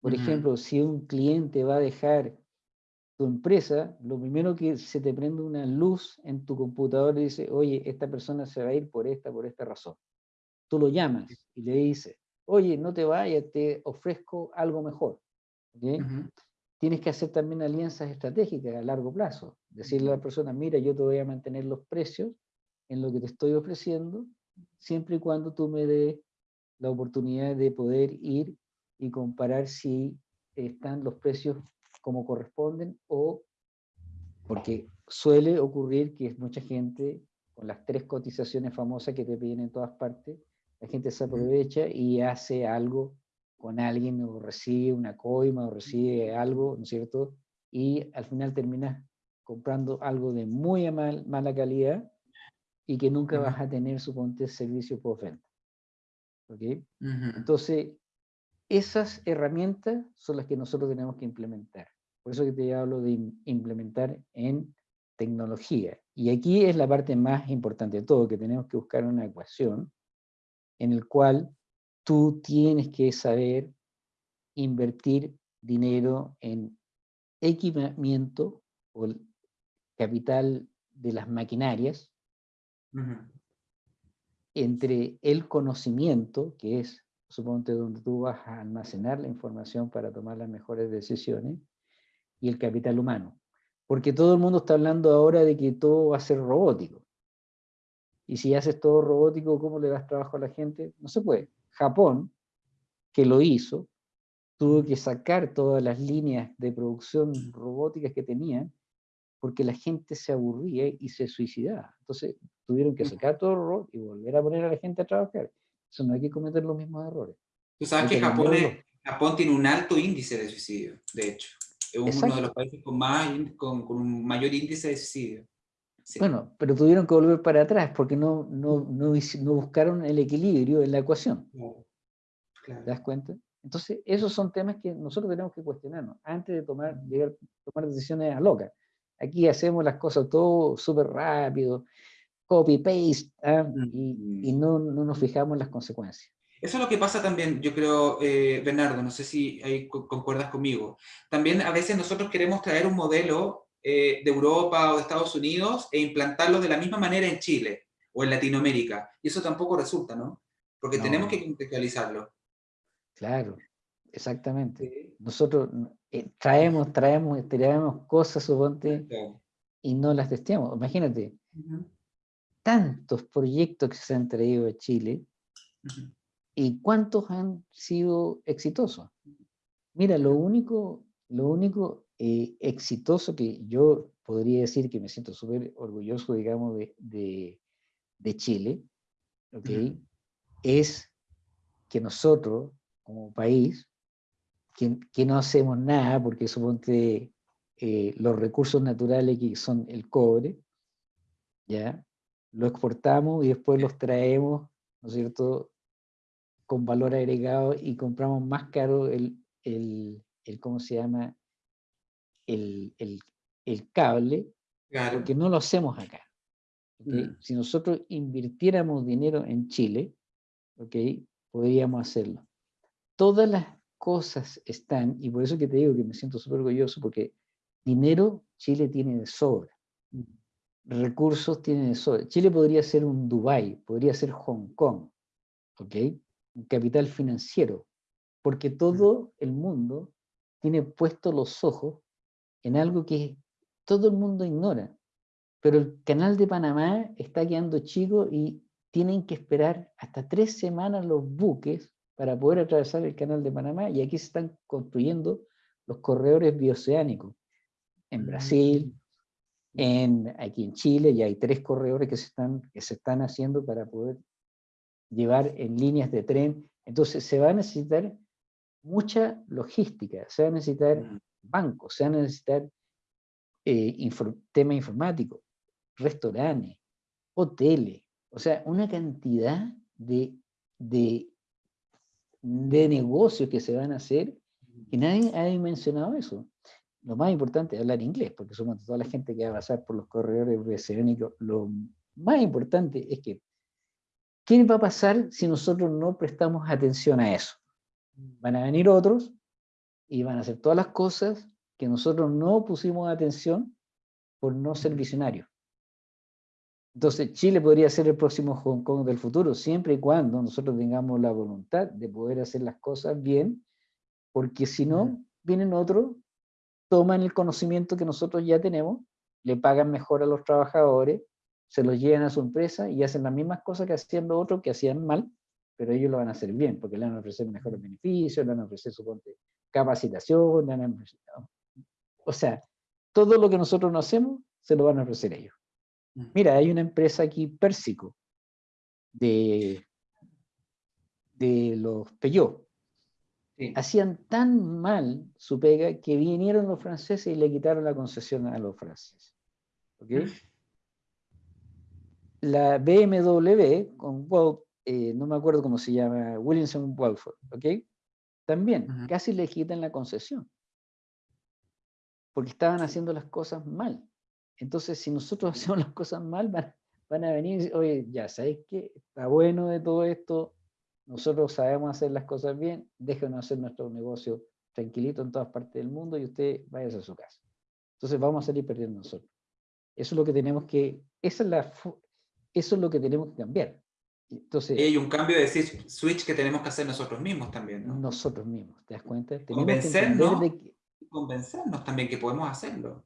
Por ejemplo, si un cliente va a dejar tu empresa, lo primero que se te prende una luz en tu computador y dice, oye, esta persona se va a ir por esta, por esta razón. Tú lo llamas y le dices, oye, no te vayas, te ofrezco algo mejor. Tienes que hacer también alianzas estratégicas a largo plazo. Decirle a la persona, mira, yo te voy a mantener los precios en lo que te estoy ofreciendo, siempre y cuando tú me des la oportunidad de poder ir y comparar si están los precios como corresponden o porque suele ocurrir que mucha gente con las tres cotizaciones famosas que te piden en todas partes, la gente se aprovecha y hace algo con alguien o recibe una coima o recibe algo, ¿no es cierto? Y al final terminas comprando algo de muy mal, mala calidad y que nunca vas a tener, suponte, servicio por venta. ¿Ok? Entonces, esas herramientas son las que nosotros tenemos que implementar. Por eso que te hablo de implementar en tecnología. Y aquí es la parte más importante de todo, que tenemos que buscar una ecuación en el cual tú tienes que saber invertir dinero en equipamiento o capital de las maquinarias, entre el conocimiento, que es suponte donde tú vas a almacenar la información para tomar las mejores decisiones, y el capital humano. Porque todo el mundo está hablando ahora de que todo va a ser robótico. Y si haces todo robótico, ¿cómo le das trabajo a la gente? No se puede. Japón, que lo hizo, tuvo que sacar todas las líneas de producción robóticas que tenían, porque la gente se aburría y se suicidaba. Entonces tuvieron que sacar todo el robot y volver a poner a la gente a trabajar. Eso no hay que cometer los mismos errores. Tú sabes que Japón, Japón tiene un alto índice de suicidio, de hecho. Es uno de los países con, más, con, un mayor índice de suicidio. Bueno, pero tuvieron que volver para atrás porque no, no, no, no buscaron el equilibrio en la ecuación. ¿Te das cuenta? Entonces, esos son temas que nosotros tenemos que cuestionarnos antes de tomar, de tomar decisiones a locas. Aquí hacemos las cosas todo súper rápido, copy-paste, ¿ah? y, y no, no, nos fijamos en las consecuencias. Eso es lo que pasa también, yo creo, eh, Bernardo, no sé si ahí concuerdas conmigo. También a veces nosotros queremos traer un modelo eh, de Europa o de Estados Unidos e implantarlo de la misma manera en Chile o en Latinoamérica. Y eso tampoco resulta, ¿no? Porque tenemos que contextualizarlo. Claro, exactamente. Nosotros eh, traemos, traemos, traemos cosas, suponte, y no las testeamos. Imagínate, tantos proyectos que se han traído a Chile, y cuántos han sido exitosos. Mira, lo único, lo único eh, exitoso que yo podría decir que me siento súper orgulloso, digamos, de, de, de Chile, ¿okay? es que nosotros como país, que, no hacemos nada, porque suponte eh, los recursos naturales que son el cobre, ¿ya? Lo exportamos y después los traemos, ¿no es cierto?, con valor agregado y compramos más caro el, el, el ¿cómo se llama?, el, el, el cable, porque no lo hacemos acá. Mm. Si nosotros invirtiéramos dinero en Chile, ¿okay? podríamos hacerlo todas las cosas están, y por eso que te digo que me siento súper orgulloso, porque dinero Chile tiene de sobra, recursos tiene sobra. Chile podría ser un Dubai, podría ser Hong Kong, ¿ok? Un capital financiero, porque todo el mundo tiene puestos los ojos en algo que todo el mundo ignora. Pero el canal de Panamá está quedando chico y tienen que esperar hasta tres semanas los buques para poder atravesar el canal de Panamá y aquí se están construyendo los corredores bioceánicos. En Brasil, mm. En, aquí en Chile ya hay tres corredores que se, están, que se están haciendo para poder llevar en líneas de tren. Entonces se va a necesitar mucha logística, se va a necesitar mm. bancos, se va a necesitar eh, tema informático, restaurantes, hoteles, o sea, una cantidad de, de de negocios que se van a hacer, y nadie ha mencionado eso. Lo más importante es hablar inglés, porque somos toda la gente que va a pasar por los corredores oceánicos, lo más importante es que, ¿qué va a pasar si nosotros no prestamos atención a eso? Van a venir otros y van a hacer todas las cosas que nosotros no pusimos atención por no ser visionarios. Entonces, Chile podría ser el próximo Hong Kong del futuro, siempre y cuando nosotros tengamos la voluntad de poder hacer las cosas bien, porque si no, vienen otros, toman el conocimiento que nosotros ya tenemos, le pagan mejor a los trabajadores, se los llevan a su empresa y hacen las mismas cosas que hacían los otros que hacían mal, pero ellos lo van a hacer bien, porque le van a ofrecer mejores beneficios, le van a ofrecer su capacitación, o sea, todo lo que nosotros no hacemos, se lo van a ofrecer ellos. Mira, hay una empresa aquí, Pérsico, de, de los Peugeot. Hacían tan mal su pega que vinieron los franceses y le quitaron la concesión a los franceses. La BMW, con eh, no me acuerdo cómo se llama, Williamson Walford, ¿ok? También, casi le quitan la concesión. Porque estaban haciendo las cosas mal. Entonces, si nosotros hacemos las cosas mal, van, a venir y decir, oye, ya sabéis que está bueno de todo esto, nosotros sabemos hacer las cosas bien, déjenos hacer nuestro negocio tranquilito en todas partes del mundo y usted vaya a su casa. Entonces vamos a salir perdiendo nosotros. Eso es lo que tenemos que, esa es la, eso es lo que tenemos que cambiar. Entonces, hay un cambio de switch que tenemos que hacer nosotros mismos también, ¿no? Nosotros mismos, ¿te das cuenta? Tenemos convencernos, que, convencernos también que podemos hacerlo.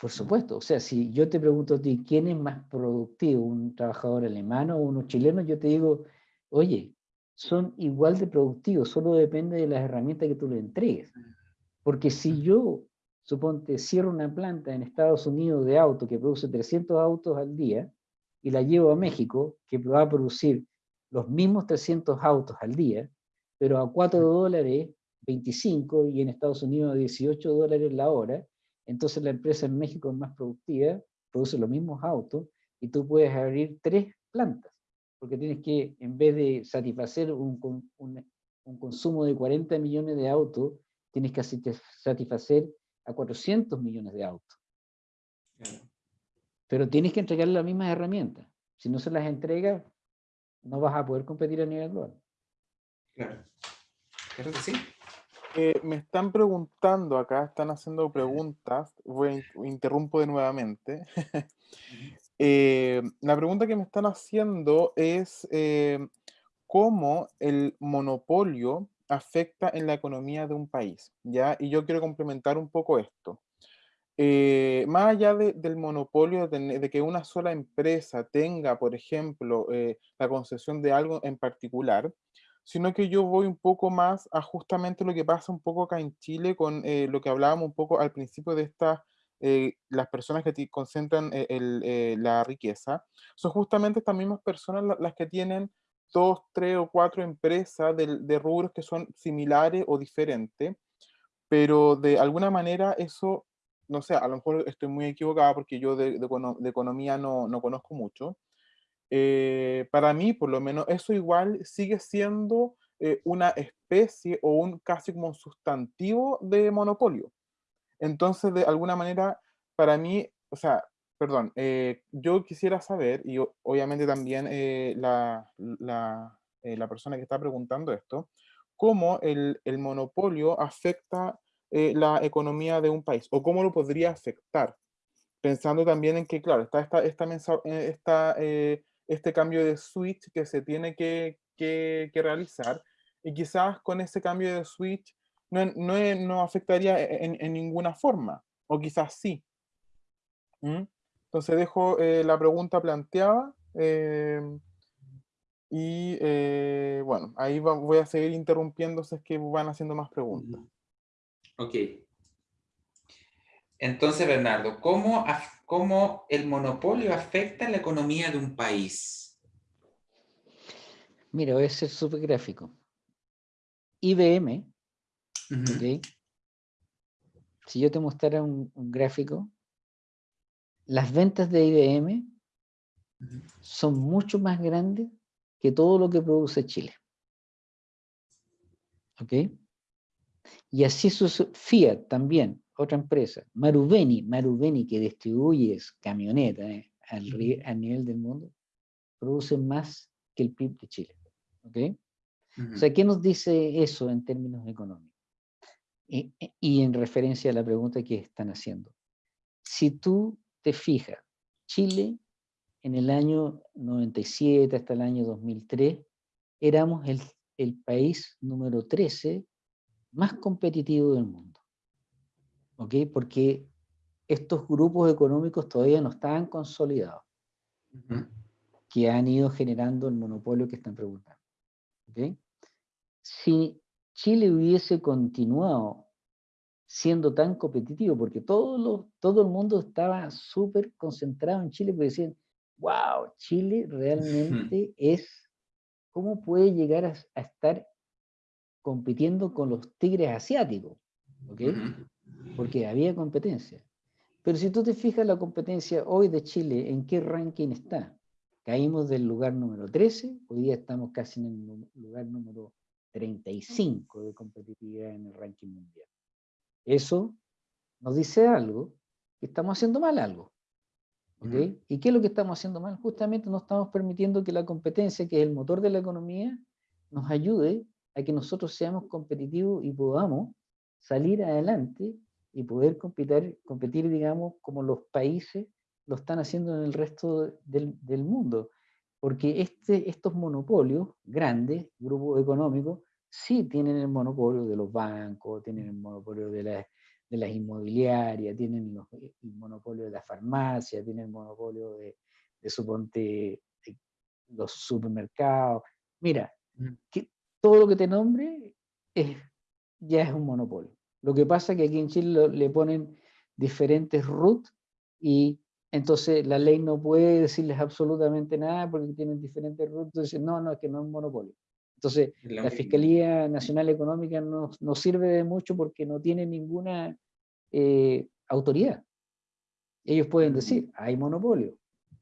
Por supuesto, o sea, si yo te pregunto a ti, ¿quién es más productivo, un trabajador alemán o uno chileno? Yo te digo, oye, son igual de productivos, solo depende de las herramientas que tú le entregues. Porque si yo, suponte, cierro una planta en Estados Unidos de auto que produce 300 autos al día y la llevo a México, que va a producir los mismos 300 autos al día, pero a 4 dólares 25 y en Estados Unidos a 18 dólares la hora, entonces la empresa en México es más productiva, produce los mismos autos y tú puedes abrir tres plantas, porque tienes que, en vez de satisfacer un, un, un consumo de 40 millones de autos, tienes que satisfacer a 400 millones de autos. Pero tienes que entregarle las mismas herramientas. Si no se las entrega, no vas a poder competir a nivel global. Claro. Claro que sí. Eh, me están preguntando acá, están haciendo preguntas, voy a, interrumpo de nuevamente. Eh, la pregunta que me están haciendo es eh, cómo el monopolio afecta en la economía de un país, ¿ya? Y yo quiero complementar un poco esto. Eh, más allá del monopolio de, que una sola empresa tenga, por ejemplo, la concesión de algo en particular, sino que yo voy un poco más a justamente lo que pasa un poco acá en Chile con lo que hablábamos un poco al principio de estas, las personas que concentran la riqueza, son justamente estas mismas personas las que tienen dos, tres o cuatro empresas de, de rubros que son similares o diferentes, pero de alguna manera eso no sé, a lo mejor estoy muy equivocada porque yo de, economía no, conozco mucho. Eh, para mí, por lo menos, eso igual sigue siendo eh, una especie o un casi como un sustantivo de monopolio. Entonces, de alguna manera, para mí, o sea, perdón, eh, yo quisiera saber, y obviamente también la, la, persona que está preguntando esto, cómo el, el monopolio afecta eh, la economía de un país o cómo lo podría afectar. Pensando también en que, claro, está esta, esta, eh, esta eh, este cambio de switch que se tiene que, que, realizar y quizás con ese cambio de switch no, no, no afectaría e, en, en, ninguna forma, o quizás sí. ¿Mm? Entonces dejo la pregunta planteada y bueno, ahí voy a seguir interrumpiendo si es que van haciendo más preguntas. Ok. Entonces, Bernardo, ¿cómo, ¿cómo, el monopolio afecta la economía de un país? Mira, voy a ser súper gráfico. IBM, si yo te mostrara un, gráfico, las ventas de IBM son mucho más grandes que todo lo que produce Chile. ¿Ok? Y así su Fiat también, otra empresa, Marubeni, Marubeni que distribuye camionetas eh, al, nivel del mundo, produce más que el PIB de Chile. ¿Ok? O sea, ¿qué nos dice eso en términos económicos? Y, y, en referencia a la pregunta que están haciendo. Si tú te fijas, Chile en el año 97 hasta el año 2003, éramos el, el país número 13 más competitivo del mundo. ¿Ok? Porque estos grupos económicos todavía no estaban consolidados, que han ido generando el monopolio que están preguntando. ¿Ok? Si Chile hubiese continuado siendo tan competitivo, porque todo, todo el mundo estaba súper concentrado en Chile, porque decían, wow, Chile realmente es, ¿cómo puede llegar a estar compitiendo con los tigres asiáticos, ¿ok? Porque había competencia. Pero si tú te fijas la competencia hoy de Chile, ¿en qué ranking está? Caímos del lugar número 13, hoy día estamos casi en el lugar número 35 de competitividad en el ranking mundial. Eso nos dice algo, que estamos haciendo mal algo. ¿Y qué es lo que estamos haciendo mal? Justamente no estamos permitiendo que la competencia, que es el motor de la economía, nos ayude a que nosotros seamos competitivos y podamos salir adelante y poder competir, competir digamos, como los países lo están haciendo en el resto del, del mundo. Porque este, estos monopolios grandes, grupos económicos, sí tienen el monopolio de los bancos, tienen el monopolio de, la, de las inmobiliarias, tienen el monopolio de la farmacia, tienen el monopolio de, de suponte, los supermercados. Mira, que todo lo que te nombre es, ya es un monopolio. Lo que pasa es que aquí en Chile le ponen diferentes root y entonces la ley no puede decirles absolutamente nada porque tienen diferentes root. Entonces, no, no, es que no es un monopolio. Entonces, la, Fiscalía Nacional Económica no, no, sirve de mucho porque no tiene ninguna eh, autoridad. Ellos pueden decir, hay monopolio,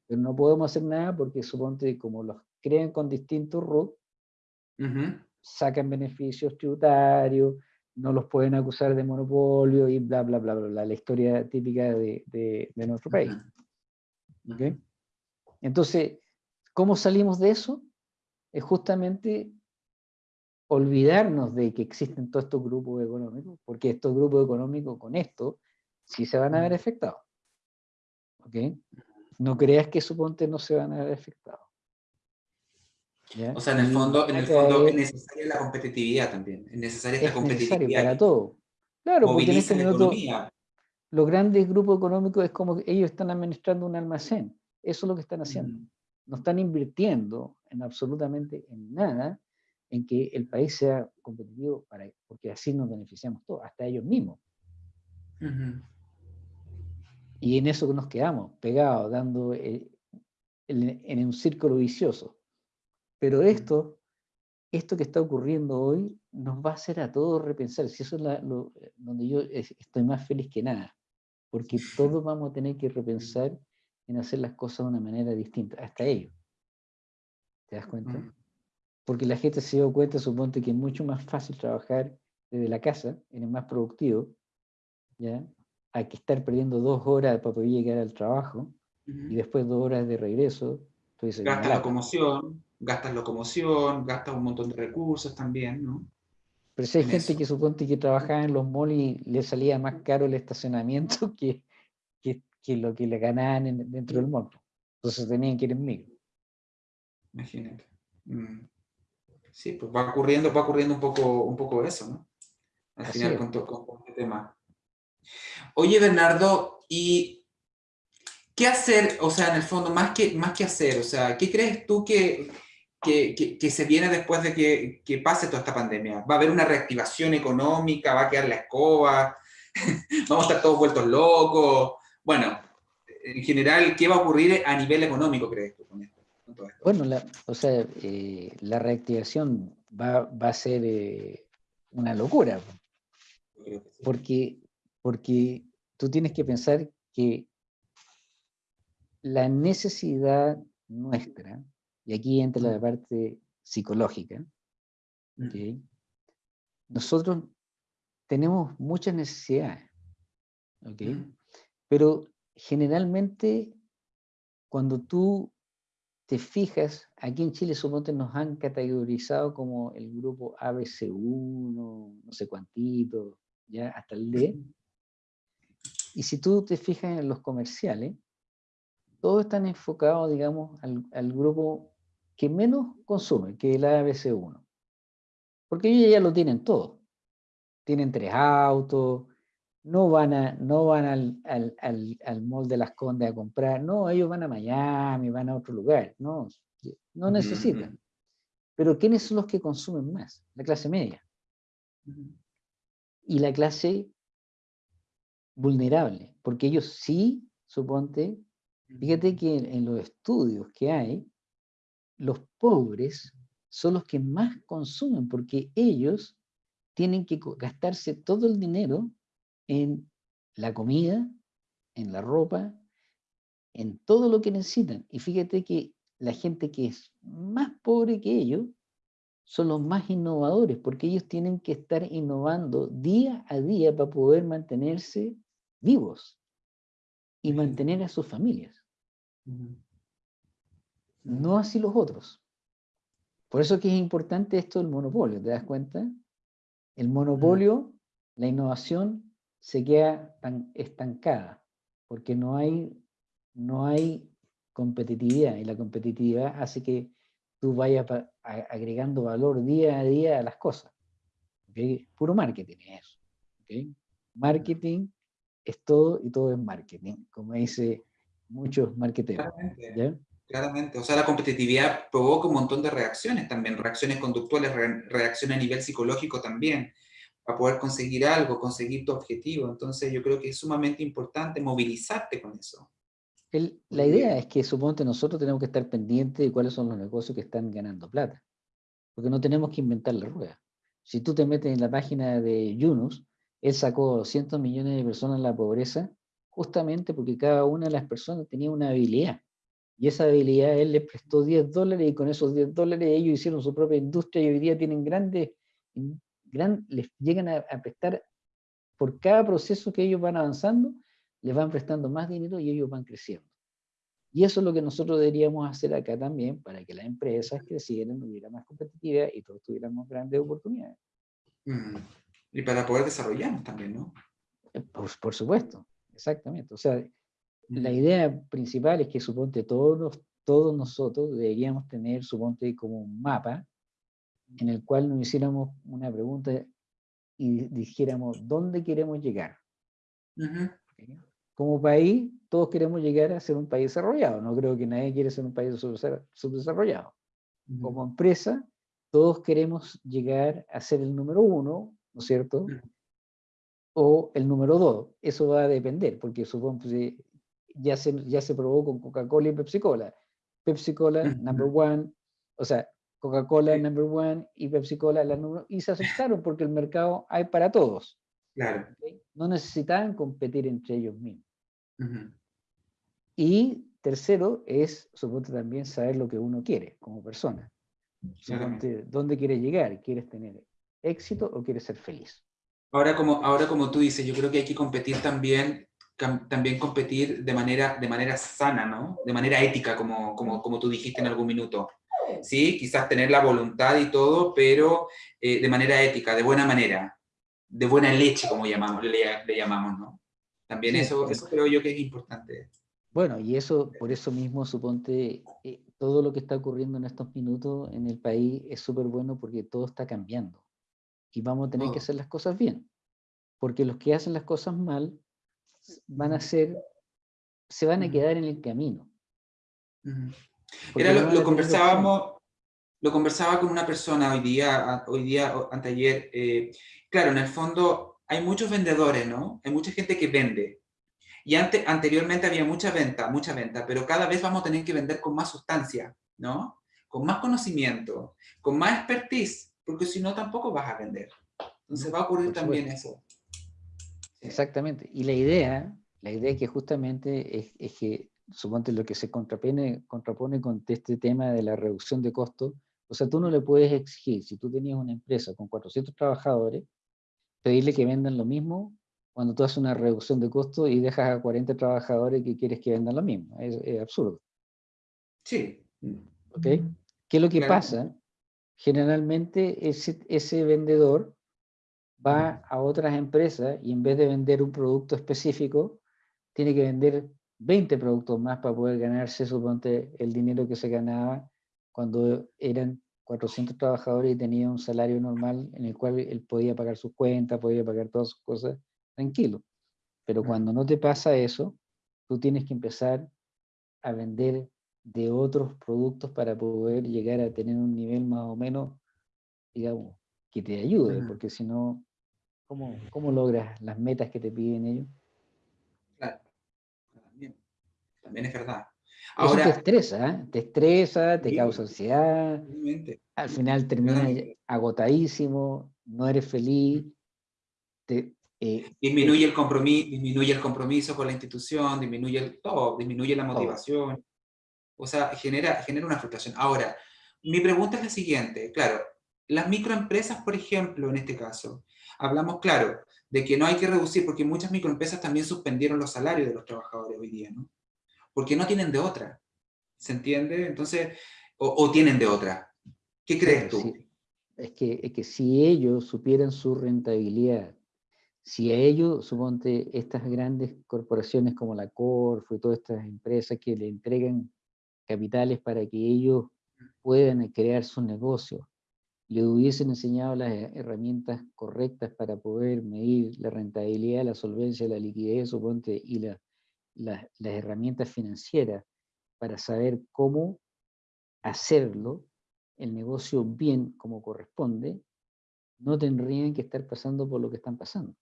pero no podemos hacer nada porque suponte como los creen con distintos RUT, sacan beneficios tributarios, no los pueden acusar de monopolio y bla, bla, bla, bla, la historia típica de, de, nuestro país. Entonces, ¿cómo salimos de eso? Es justamente olvidarnos de que existen todos estos grupos económicos, porque estos grupos económicos con esto sí se van a ver afectados. ¿Ok? No creas que suponte no se van a ver afectados. O sea, en el fondo, en el fondo es necesaria la competitividad también. Es necesaria esta competitividad. para todo. Claro, porque en este minuto los grandes grupos económicos es como que ellos están administrando un almacén. Eso es lo que están haciendo. No están invirtiendo en absolutamente en nada en que el país sea competitivo, para, porque así nos beneficiamos todos, hasta ellos mismos. Y en eso nos quedamos, pegados, dando eh, en un círculo vicioso. Pero esto, esto que está ocurriendo hoy nos va a hacer a todos repensar, si eso es lo, donde yo estoy más feliz que nada, porque todos vamos a tener que repensar en hacer las cosas de una manera distinta, hasta ellos. ¿Te das cuenta? Porque la gente se dio cuenta, suponte que es mucho más fácil trabajar desde la casa, eres más productivo, ¿ya? Hay que estar perdiendo dos horas para poder llegar al trabajo, y después dos horas de regreso. Gasta la locomoción gastas locomoción, gastas un montón de recursos también, ¿no? Pero si hay gente que supone que trabajaba en los malls y le salía más caro el estacionamiento que, que, lo que le ganaban dentro del mall. Entonces tenían que ir en micro. Imagínate. Mm. Sí, pues va ocurriendo, va ocurriendo un poco, un poco eso, ¿no? Al final con, con, este tema. Oye, Bernardo, ¿y qué hacer? O sea, en el fondo, más que, más que hacer, o sea, ¿qué crees tú que, que, se viene después de que, pase toda esta pandemia? ¿Va a haber una reactivación económica? ¿Va a quedar la escoba? ¿Vamos a estar todos vueltos locos? Bueno, en general, ¿qué va a ocurrir a nivel económico, crees tú, con esto? Bueno, la, o sea, eh, la reactivación va, a ser eh, una locura. Porque, porque tú tienes que pensar que la necesidad nuestra y aquí entra la parte psicológica, nosotros tenemos muchas necesidades, pero generalmente cuando tú te fijas, aquí en Chile suponte nos han categorizado como el grupo ABC1, no sé cuántito, ya hasta el D. Y si tú te fijas en los comerciales, todos están enfocados, digamos, al, al grupo que menos consume que el ABC1. Porque ellos ya lo tienen todo. Tienen tres autos, no van, a, no van al, al, al, al mall de las Condes a comprar, no, ellos van a Miami, van a otro lugar, no, no necesitan. Pero ¿quiénes son los que consumen más? La clase media. Y la clase vulnerable, porque ellos sí, suponte, fíjate que en los estudios que hay, los pobres son los que más consumen porque ellos tienen que gastarse todo el dinero en la comida, en la ropa, en todo lo que necesitan. Y fíjate que la gente que es más pobre que ellos son los más innovadores, porque ellos tienen que estar innovando día a día para poder mantenerse vivos y mantener a sus familias. No así los otros. Por eso que es importante esto del monopolio, ¿te das cuenta? El monopolio, la innovación, se queda tan estancada, porque no hay, no hay competitividad, y la competitividad hace que tú vayas agregando valor día a día a las cosas. Puro marketing es eso. Marketing es todo y todo es marketing, como dice muchos marketeros. Claramente, o sea, la competitividad provoca un montón de reacciones también, reacciones conductuales, reacciones a nivel psicológico también, para poder conseguir algo, conseguir tu objetivo. Entonces yo creo que es sumamente importante movilizarte con eso. la idea es que suponte nosotros tenemos que estar pendientes de cuáles son los negocios que están ganando plata. porque no tenemos que inventar la rueda. Si tú te metes en la página de Yunus, él sacó 200 millones de personas en la pobreza justamente porque cada una de las personas tenía una habilidad. Y esa habilidad él les prestó 10 dólares y con esos 10 dólares ellos hicieron su propia industria y hoy día tienen grandes, gran, les llegan a, a prestar por cada proceso que ellos van avanzando, les van prestando más dinero y ellos van creciendo. Y eso es lo que nosotros deberíamos hacer acá también para que las empresas crecieran, hubiera más competitividad y todos tuviéramos grandes oportunidades. Mm. Y para poder desarrollarnos también, ¿no? Eh, por, por supuesto, exactamente. O sea, la idea principal es que suponte todos, todos nosotros deberíamos tener, suponte, como un mapa en el cual nos hiciéramos una pregunta y dijéramos, ¿dónde queremos llegar? Como país, todos queremos llegar a ser un país desarrollado. No creo que nadie quiera ser un país subdesarrollado. Como empresa, todos queremos llegar a ser el número uno, ¿no es cierto? O el número dos. Eso va a depender, porque supongo que ya se, ya se probó con Coca-Cola y Pepsi-Cola. Pepsi-Cola, number one, o sea, Coca-Cola, number one, y Pepsi-Cola, la número y se asustaron porque el mercado hay para todos. Claro. No necesitaban competir entre ellos mismos. Y tercero es, supongo también saber lo que uno quiere como persona. ¿Dónde quieres llegar? ¿Quieres tener éxito o quieres ser feliz? Ahora como, ahora como tú dices, yo creo que hay que competir también también competir de manera, de manera sana, ¿no? De manera ética, como, como, como tú dijiste en algún minuto. Sí, quizás tener la voluntad y todo, pero eh, de manera ética, de buena manera, de buena leche, como llamamos, le, llamamos, ¿no? También eso, eso creo yo que es importante. Bueno, y eso, por eso mismo, suponte, eh, todo lo que está ocurriendo en estos minutos en el país es súper bueno porque todo está cambiando. Y vamos a tener que hacer las cosas bien. Porque los que hacen las cosas mal van a ser, se van a quedar en el camino. Era lo, conversábamos, lo conversaba con una persona hoy día, hoy día, anteayer, eh, claro, en el fondo hay muchos vendedores, ¿no? Hay mucha gente que vende. Y antes, anteriormente había mucha venta, mucha venta, pero cada vez vamos a tener que vender con más sustancia, ¿no? Con más conocimiento, con más expertise, porque si no tampoco vas a vender. Entonces va a ocurrir también eso. Exactamente. Y la idea, la idea que justamente es, es que, suponte lo que se contrapone, contrapone con este tema de la reducción de costos, o sea, tú no le puedes exigir, si tú tenías una empresa con 400 trabajadores, pedirle que vendan lo mismo cuando tú haces una reducción de costos y dejas a 40 trabajadores que quieres que vendan lo mismo. Es, absurdo. Sí. ¿Ok? ¿Qué es lo que pasa? Generalmente ese, ese vendedor va a otras empresas y en vez de vender un producto específico, tiene que vender 20 productos más para poder ganarse, suponte, el dinero que se ganaba cuando eran 400 trabajadores y tenía un salario normal en el cual él podía pagar sus cuentas, podía pagar todas sus cosas tranquilo. Pero cuando no te pasa eso, tú tienes que empezar a vender de otros productos para poder llegar a tener un nivel más o menos, digamos, que te ayude, porque si no, ¿Cómo, logras las metas que te piden ellos? Claro, también, es verdad. Ahora, te estresa, ¿eh? te estresa, te causa ansiedad, al final terminas agotadísimo, no eres feliz, eh, disminuye, el compromiso, disminuye el compromiso con la institución, disminuye el, todo, disminuye la motivación, o sea, genera, genera una frustración. Ahora, mi pregunta es la siguiente, claro, las microempresas, por ejemplo, en este caso, hablamos, claro, de que no hay que reducir, porque muchas microempresas también suspendieron los salarios de los trabajadores hoy día, ¿no? Porque no tienen de otra, ¿se entiende? Entonces, o, tienen de otra. ¿Qué crees tú? Es, que, es que si ellos supieran su rentabilidad, si a ellos, suponte, estas grandes corporaciones como la Corfo y todas estas empresas que le entregan capitales para que ellos puedan crear su negocio, le hubiesen enseñado las herramientas correctas para poder medir la rentabilidad, la solvencia, la liquidez, suponte, y la, las herramientas financieras para saber cómo hacerlo, el negocio bien como corresponde, no tendrían que estar pasando por lo que están pasando.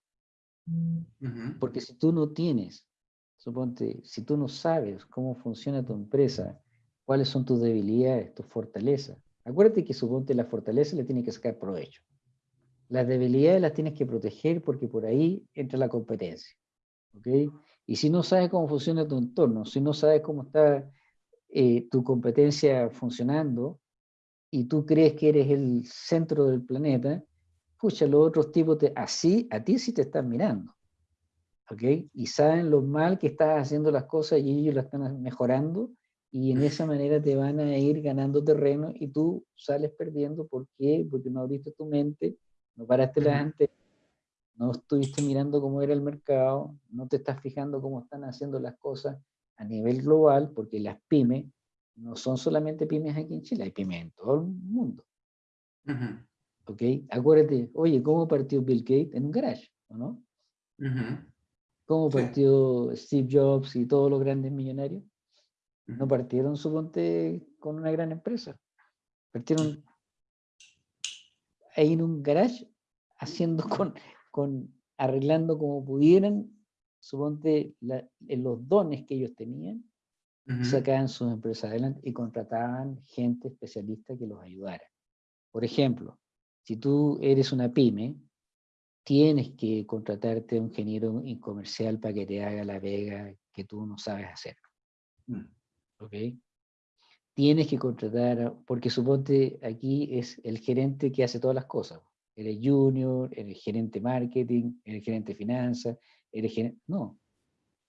Porque si tú no tienes, suponte, si tú no sabes cómo funciona tu empresa, cuáles son tus debilidades, tus fortalezas, Acuérdate que suponte la fortaleza le tiene que sacar provecho. Las debilidades las tienes que proteger porque por ahí entra la competencia. ¿ok? Y si no sabes cómo funciona tu entorno, si no sabes cómo está eh, tu competencia funcionando y tú crees que eres el centro del planeta, escucha, los otros tipos, te, así, a ti sí te están mirando. ¿ok? Y saben lo mal que estás haciendo las cosas y ellos las están mejorando y en esa manera te van a ir ganando terreno y tú sales perdiendo. ¿Por qué? Porque no abriste tu mente, no paraste la gente, no estuviste mirando cómo era el mercado, no te estás fijando cómo están haciendo las cosas a nivel global, porque las pymes no son solamente pymes aquí en Chile, hay pymes en todo el mundo. ¿Ok? Acuérdate, oye, ¿cómo partió Bill Gates? En un garage, ¿o no? ¿Cómo partió Steve Jobs y todos los grandes millonarios? No partieron, suponte, con una gran empresa. Partieron ahí en un garage, haciendo con, con arreglando como pudieran, suponte, en los dones que ellos tenían, sacaban sus empresas adelante y contrataban gente especialista que los ayudara. Por ejemplo, si tú eres una pyme, tienes que contratarte a un ingeniero comercial para que te haga la vega que tú no sabes hacer. Mm. ¿Ok? Tienes que contratar, porque suponte aquí es el gerente que hace todas las cosas. Eres junior, eres gerente marketing, eres gerente finanzas, eres gerente... No,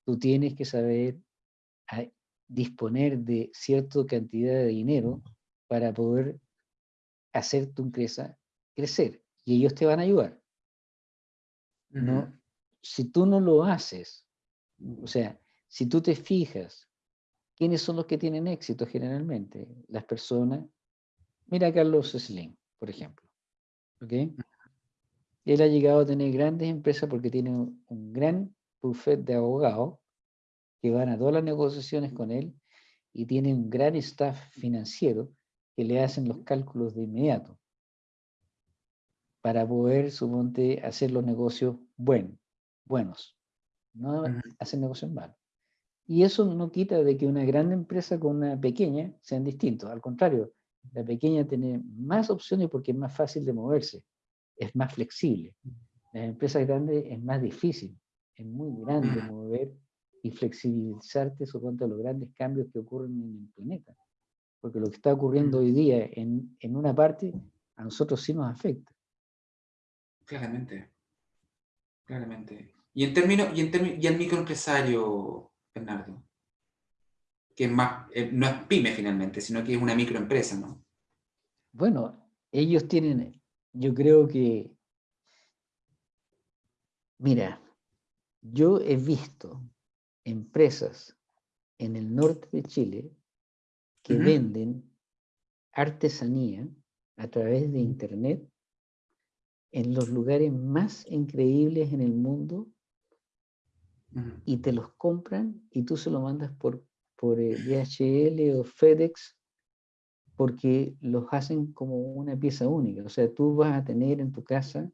tú tienes que saber disponer de cierta cantidad de dinero para poder hacer tu empresa crecer. Y ellos te van a ayudar. ¿no? Si tú no lo haces, o sea, si tú te fijas, ¿quiénes son los que tienen éxito generalmente? Las personas, mira a Carlos Slim, por ejemplo, ¿ok? Él ha llegado a tener grandes empresas porque tiene un, gran buffet de abogados que van a todas las negociaciones con él y tiene un gran staff financiero que le hacen los cálculos de inmediato para poder, suponte, hacer los negocios buenos, buenos, no hacer negocios malos. Y eso no quita de que una gran empresa con una pequeña sean distintos. Al contrario, la pequeña tiene más opciones porque es más fácil de moverse, es más flexible. Las empresas grandes es más difícil, es muy grande mover y flexibilizarte suponte a los grandes cambios que ocurren en el planeta. Porque lo que está ocurriendo hoy día en, en una parte, a nosotros sí nos afecta. Claramente. Claramente. Y en términos, y en y el microempresario, Bernardo, que es más, eh, no es pyme finalmente, sino que es una microempresa, ¿no? Bueno, ellos tienen, yo creo que, mira, yo he visto empresas en el norte de Chile que venden artesanía a través de internet en los lugares más increíbles en el mundo y te los compran y tú se lo mandas por, por eh, DHL o FedEx porque los hacen como una pieza única. O sea, tú vas a tener en tu casa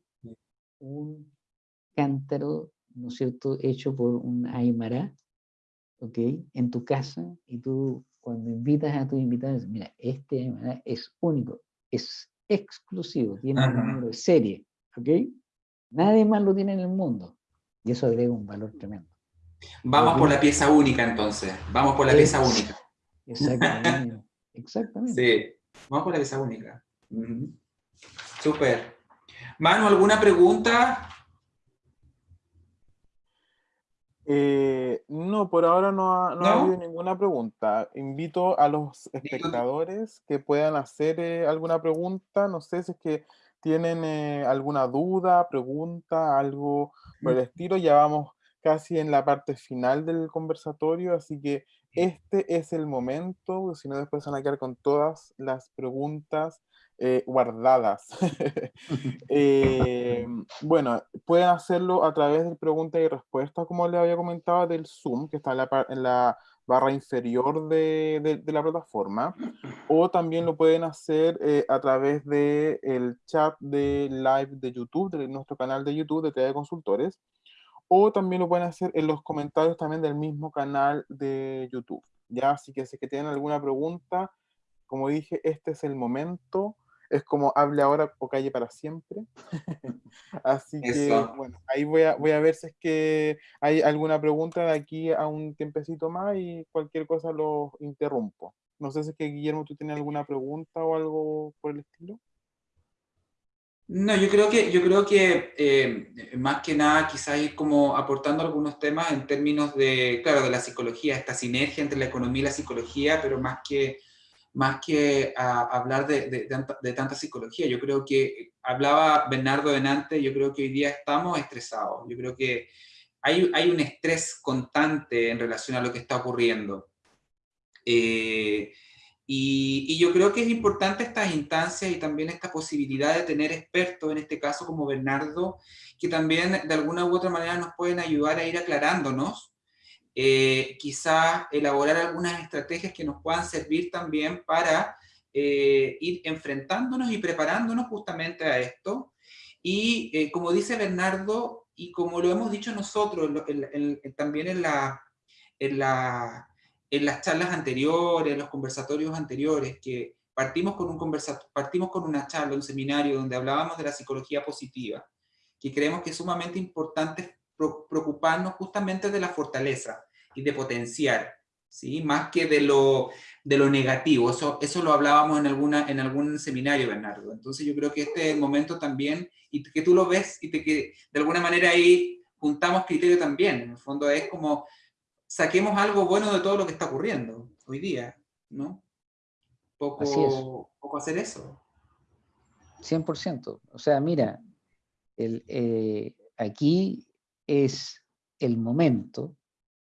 un cántaro, ¿no es cierto?, hecho por un aymara, ¿ok?, en tu casa y tú cuando invitas a tus invitados, mira, este aymara es único, es exclusivo, tiene un número de serie, ¿ok? Nadie más lo tiene en el mundo. Y eso agrega un valor tremendo. Vamos por la pieza única entonces, vamos por la pieza única. Exactamente, exactamente. Sí, vamos por la pieza única. Súper. Manu, ¿alguna pregunta? Eh, no, por ahora no ha, no, ha, habido ninguna pregunta. Invito a los espectadores que puedan hacer eh, alguna pregunta. No sé si es que tienen eh, alguna duda, pregunta, algo por el estilo. Ya vamos casi en la parte final del conversatorio, así que este es el momento, si no después van a quedar con todas las preguntas eh, guardadas. Eh, bueno, pueden hacerlo a través de preguntas y respuestas, como les había comentado, del Zoom, que está en la, en la barra inferior de, de, la plataforma, o también lo pueden hacer eh, a través del el chat de live de YouTube, de nuestro canal de YouTube de TV Consultores, o también lo pueden hacer en los comentarios también del mismo canal de YouTube. Ya, así que si que tienen alguna pregunta, como dije, este es el momento, es como hable ahora o calle para siempre. Así que, bueno, ahí voy a, voy a ver si es que hay alguna pregunta de aquí a un tiempecito más y cualquier cosa lo interrumpo. No sé si es que Guillermo, tú tienes alguna pregunta o algo por el estilo. No, yo creo que, yo creo que eh, más que nada quizás ir como aportando algunos temas en términos de, claro, de la psicología, esta sinergia entre la economía y la psicología, pero más que, más que hablar de, de, tanta psicología. Yo creo que, hablaba Bernardo Benante, yo creo que hoy día estamos estresados. Yo creo que hay, hay un estrés constante en relación a lo que está ocurriendo. Eh, y, yo creo que es importante estas instancias y también esta posibilidad de tener expertos, en este caso como Bernardo, que también de alguna u otra manera nos pueden ayudar a ir aclarándonos, eh, quizás elaborar algunas estrategias que nos puedan servir también para eh, ir enfrentándonos y preparándonos justamente a esto. Y eh, como dice Bernardo, y como lo hemos dicho nosotros también en la, en la en las charlas anteriores, en los conversatorios anteriores, que partimos con, un partimos con una charla, un seminario donde hablábamos de la psicología positiva, que creemos que es sumamente importante preocuparnos justamente de la fortaleza y de potenciar, ¿sí? más que de lo, de lo negativo. Eso, eso lo hablábamos en, alguna, en algún seminario, Bernardo. Entonces yo creo que este es el momento también, y que tú lo ves, y que de alguna manera ahí juntamos criterio también. En el fondo es como saquemos algo bueno de todo lo que está ocurriendo hoy día, ¿no? Poco, poco hacer eso. 100%. O sea, mira, el, eh, aquí es el momento,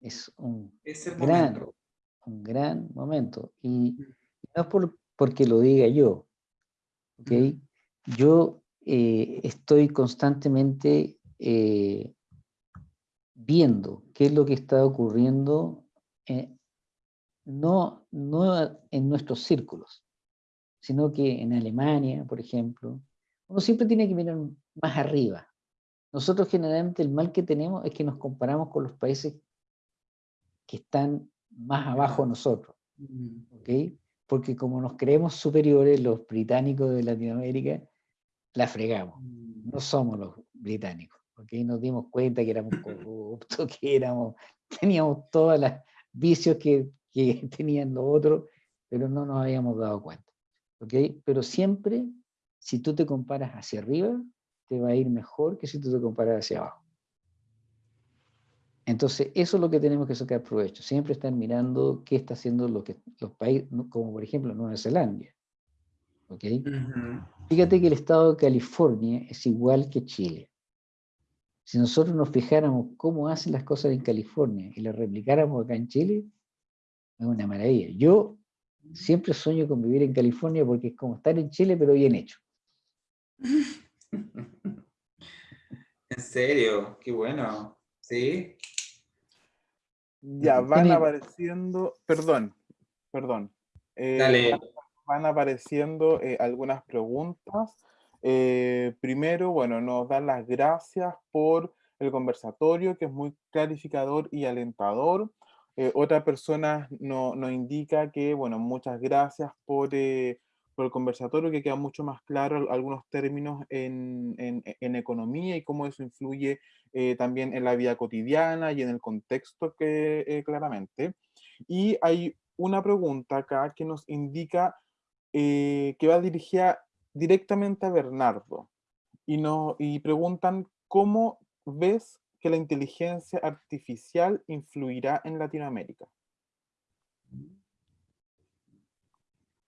es un, gran, un gran momento. Y no es por, porque lo diga yo, ¿ok? Yo eh, estoy constantemente eh, viendo qué es lo que está ocurriendo, eh, no, no en nuestros círculos, sino que en Alemania, por ejemplo, uno siempre tiene que mirar más arriba. Nosotros generalmente el mal que tenemos es que nos comparamos con los países que están más abajo de nosotros, ¿ok? Porque como nos creemos superiores, los británicos de Latinoamérica, la fregamos. No somos los británicos porque ahí nos dimos cuenta que éramos corruptos, que éramos, teníamos todos los vicios que, que tenían los otros, pero no nos habíamos dado cuenta. ¿okay? Pero siempre, si tú te comparas hacia arriba, te va a ir mejor que si tú te comparas hacia abajo. Entonces, eso es lo que tenemos que sacar provecho. Siempre estar mirando qué está haciendo lo que, los países, como por ejemplo Nueva Zelanda. ¿Okay? Fíjate que el estado de California es igual que Chile. Si nosotros nos fijáramos cómo hacen las cosas en California y las replicáramos acá en Chile, es una maravilla. Yo siempre sueño con vivir en California porque es como estar en Chile, pero bien hecho. ¿En serio? Qué bueno. ¿Sí? Ya van apareciendo, perdón, perdón. Eh, Dale. Van apareciendo eh, algunas preguntas. Eh, primero, bueno, nos dan las gracias por el conversatorio, que es muy clarificador y alentador. Eh, otra persona nos indica que, bueno, muchas gracias por, eh, por, el conversatorio, que queda mucho más claro algunos términos en, en, en economía y cómo eso influye también en la vida cotidiana y en el contexto que claramente. Y hay una pregunta acá que nos indica que va dirigida directamente a Bernardo y, no, y preguntan cómo ves que la inteligencia artificial influirá en Latinoamérica.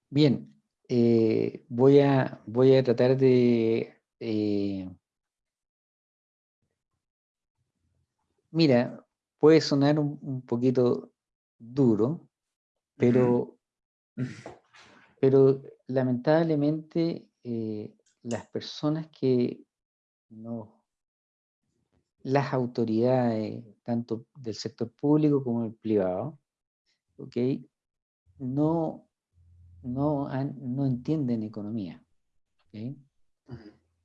Bien, eh, voy, a, voy a tratar de... Eh, mira, puede sonar un, poquito duro, pero, pero lamentablemente eh, las personas que no, las autoridades, tanto del sector público como del privado, ¿okay? no, no, no entienden economía.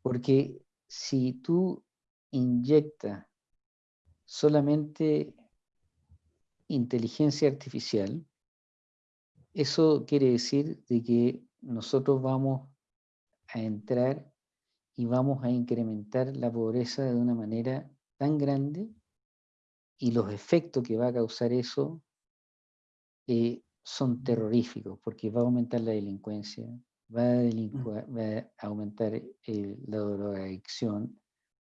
Porque si tú inyectas solamente inteligencia artificial, eso quiere decir de que nosotros vamos a entrar y vamos a incrementar la pobreza de una manera tan grande y los efectos que va a causar eso eh, son terroríficos, porque va a aumentar la delincuencia, va a, va a aumentar la drogadicción,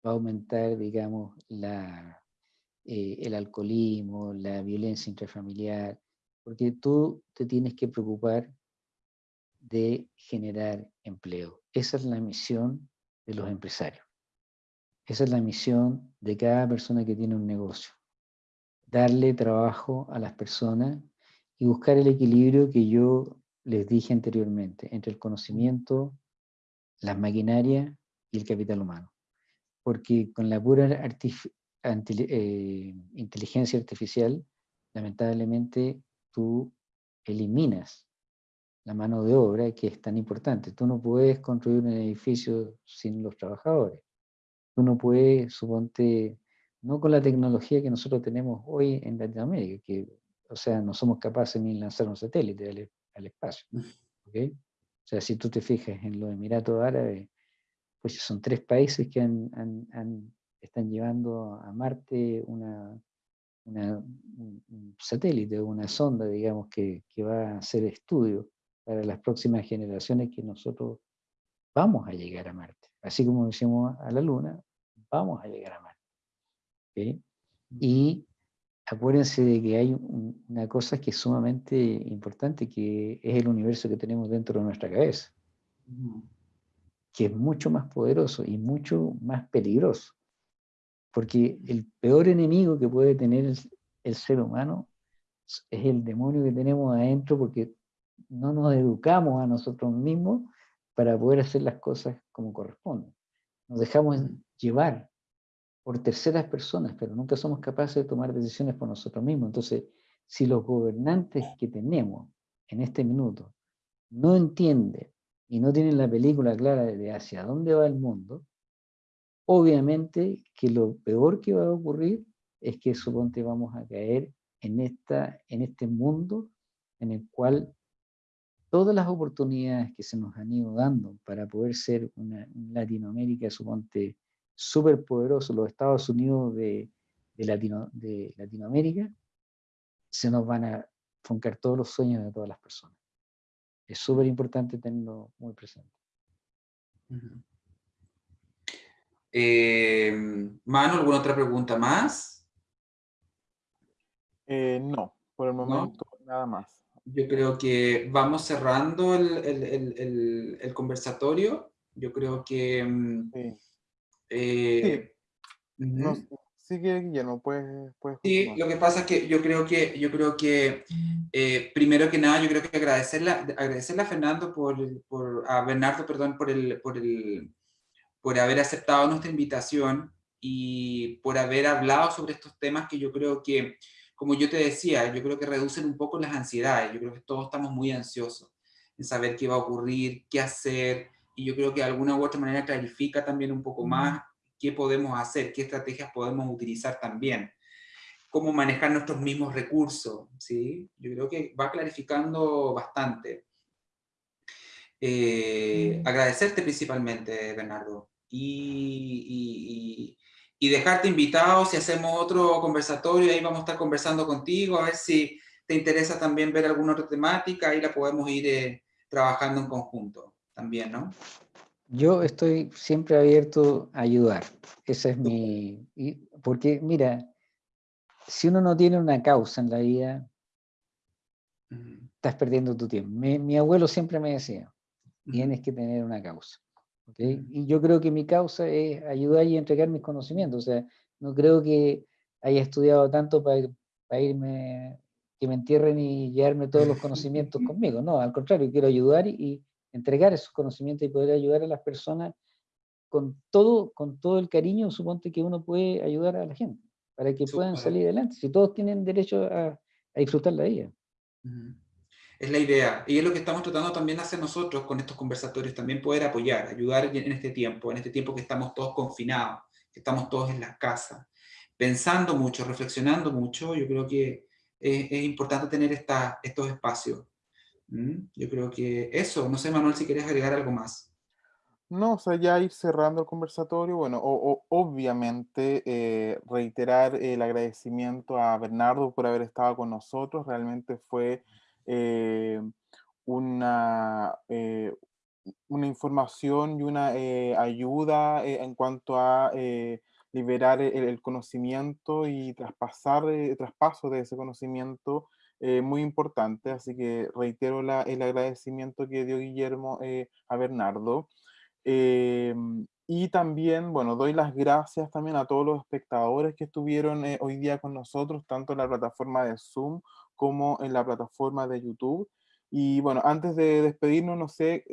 va a aumentar, digamos, la, eh, el alcoholismo, la violencia intrafamiliar, porque tú te tienes que preocupar de generar empleo. Esa es la misión de los empresarios. Esa es la misión de cada persona que tiene un negocio. Darle trabajo a las personas y buscar el equilibrio que yo les dije anteriormente, entre el conocimiento, las maquinarias y el capital humano. Porque con la pura eh, inteligencia artificial, lamentablemente tú eliminas la mano de obra que es tan importante. Tú no puedes construir un edificio sin los trabajadores. Tú no puedes, suponte, no con la tecnología que nosotros tenemos hoy en Latinoamérica, que, o sea, no somos capaces ni lanzar un satélite al, espacio. ¿okay? O sea, si tú te fijas en los Emiratos Árabes, pues son tres países que están llevando a Marte una, un satélite, una sonda, digamos, que, que va a hacer estudios para las próximas generaciones que nosotros vamos a llegar a Marte. Así como decimos a la Luna, vamos a llegar a Marte. Y acuérdense de que hay una cosa que es sumamente importante, que es el universo que tenemos dentro de nuestra cabeza, que es mucho más poderoso y mucho más peligroso. Porque el peor enemigo que puede tener el ser humano es el demonio que tenemos adentro, porque no nos educamos a nosotros mismos para poder hacer las cosas como corresponden. Nos dejamos llevar por terceras personas, pero nunca somos capaces de tomar decisiones por nosotros mismos. Entonces, si los gobernantes que tenemos en este minuto no entienden y no tienen la película clara de hacia dónde va el mundo, obviamente que lo peor que va a ocurrir es que suponte vamos a caer en, esta, en este mundo en el cual todas las oportunidades que se nos han ido dando para poder ser una Latinoamérica, suponte, súper poderoso, los Estados Unidos de, Latino, de Latinoamérica, se nos van a funcar todos los sueños de todas las personas. Es súper importante tenerlo muy presente. Eh, Manu, ¿alguna otra pregunta más? Eh, no, por el momento nada más yo creo que vamos cerrando el, conversatorio. Yo creo que... Mm, sí. Eh, sí. Guillermo, puedes, Sí, lo que pasa es que yo creo que, yo creo que eh, primero que nada, yo creo que agradecerle, agradecerle a Fernando por, por, a Bernardo, perdón, por el, por el, por haber aceptado nuestra invitación y por haber hablado sobre estos temas que yo creo que como yo te decía, yo creo que reducen un poco las ansiedades, yo creo que todos estamos muy ansiosos en saber qué va a ocurrir, qué hacer, y yo creo que de alguna u otra manera clarifica también un poco más qué podemos hacer, qué estrategias podemos utilizar también, cómo manejar nuestros mismos recursos, ¿sí? Yo creo que va clarificando bastante. Eh, agradecerte principalmente, Bernardo, y, y dejarte invitado si hacemos otro conversatorio, ahí vamos a estar conversando contigo, a ver si te interesa también ver alguna otra temática, ahí la podemos ir eh, trabajando en conjunto también, ¿no? Yo estoy siempre abierto a ayudar, esa es mi... Porque mira, si uno no tiene una causa en la vida, estás perdiendo tu tiempo. Mi, abuelo siempre me decía, tienes que tener una causa. Y yo creo que mi causa es ayudar y entregar mis conocimientos. O sea, no creo que haya estudiado tanto para irme, que me entierren y llevarme todos los conocimientos conmigo. No, al contrario, quiero ayudar y, entregar esos conocimientos y poder ayudar a las personas con todo, con todo el cariño, suponte que uno puede ayudar a la gente, para que puedan salir adelante. Si todos tienen derecho a, disfrutar la vida es la idea. Y es lo que estamos tratando también hacer nosotros con estos conversatorios, también poder apoyar, ayudar en este tiempo, en este tiempo que estamos todos confinados, que estamos todos en las casas, pensando mucho, reflexionando mucho, yo creo que es, importante tener esta, estos espacios ¿Mm? Yo creo que eso, no sé Manuel si quieres agregar algo más. No, o sea, ya ir cerrando el conversatorio, bueno, o, obviamente eh, reiterar el agradecimiento a Bernardo por haber estado con nosotros, realmente fue una, eh, una información y una ayuda en cuanto a liberar el, conocimiento y traspasar el traspaso de ese conocimiento muy importante, así que reitero el agradecimiento que dio Guillermo a Bernardo. Em, y también, bueno, doy las gracias también a todos los espectadores que estuvieron eh, hoy día con nosotros, tanto en la plataforma de Zoom como en la plataforma de YouTube. Y bueno, antes de despedirnos, no sé,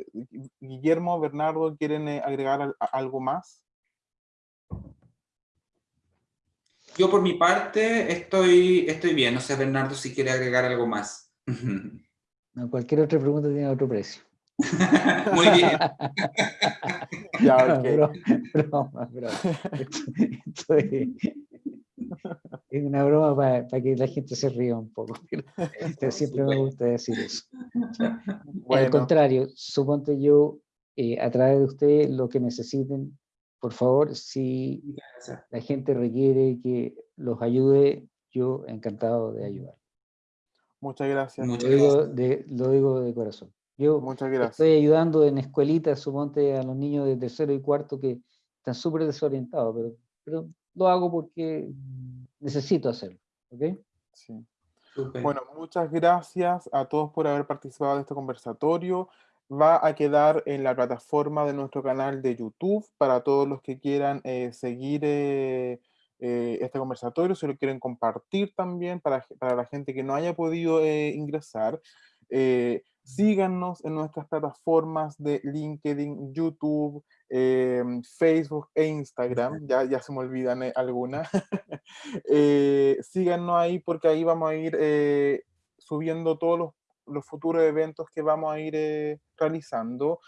Guillermo, Bernardo, ¿quieren eh, agregar algo más? Yo por mi parte estoy, estoy bien, no sé Bernardo si quiere agregar algo más. cualquier otra pregunta tiene otro precio. Muy bien. ya, ok. Broma, broma, es, una broma para, que la gente se ría un poco. Pero, siempre me gusta decir eso. Al contrario, suponte yo, eh, a través de ustedes, lo que necesiten, por favor, si la gente requiere que los ayude, yo encantado de ayudar. Muchas gracias. lo, digo de, lo digo de corazón. Yo Muchas gracias. estoy ayudando en escuelitas, suponte a los niños de tercero y cuarto que están súper desorientados, pero, pero lo hago porque necesito hacerlo. ¿ok? Sí. Bueno, muchas gracias a todos por haber participado de este conversatorio. Va a quedar en la plataforma de nuestro canal de YouTube para todos los que quieran eh, seguir eh, eh, este conversatorio, si lo quieren compartir también para, para la gente que no haya podido ingresar. Síganos en nuestras plataformas de LinkedIn, YouTube, em, Facebook e Instagram. Ya, ya se me olvidan eh, algunas. eh, síganos ahí porque ahí vamos a ir eh, subiendo todos los, los, futuros eventos que vamos a ir eh, realizando.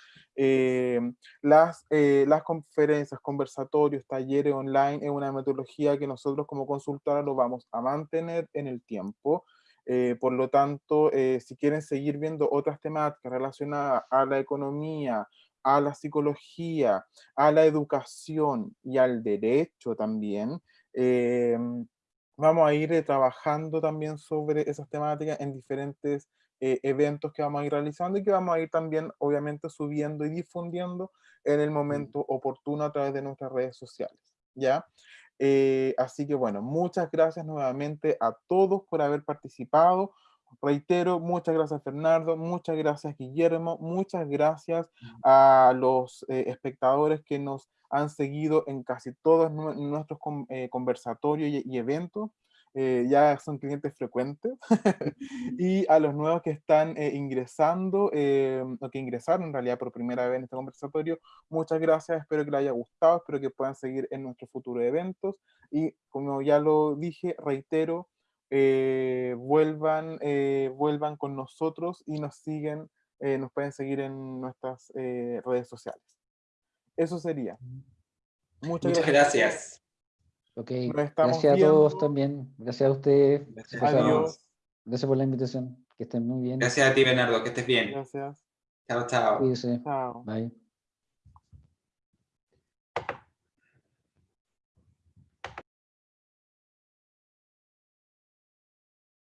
Las, las conferencias, conversatorios, talleres online es una metodología que nosotros como consultora lo vamos a mantener en el tiempo. Eh, por lo tanto, eh, si quieren seguir viendo otras temáticas relacionadas a la economía, a la psicología, a la educación y al derecho también, eh, vamos a ir trabajando también sobre esas temáticas en diferentes eventos que vamos a ir realizando y que vamos a ir también, obviamente, subiendo y difundiendo en el momento oportuno a través de nuestras redes sociales, ¿ya? Eh, así que bueno, muchas gracias nuevamente a todos por haber participado. Reitero, muchas gracias Fernando, muchas gracias Guillermo, muchas gracias a los eh, espectadores que nos han seguido en casi todos nuestros eh, conversatorios y eventos. Eh, ya son clientes frecuentes, y a los nuevos que están eh, ingresando, eh, o que ingresaron en realidad por primera vez en este conversatorio, muchas gracias, espero que les haya gustado, espero que puedan seguir en nuestros futuros eventos, y como ya lo dije, reitero, vuelvan, vuelvan con nosotros y nos siguen, nos pueden seguir en nuestras redes sociales. Eso sería. Muchas, gracias. Ok, gracias a todos también. Gracias a ustedes. Gracias. Adiós. Gracias por la invitación. Que estén muy bien. Gracias a ti, Bernardo. Que estés bien. Gracias. Chao, chao. Chao. Bye.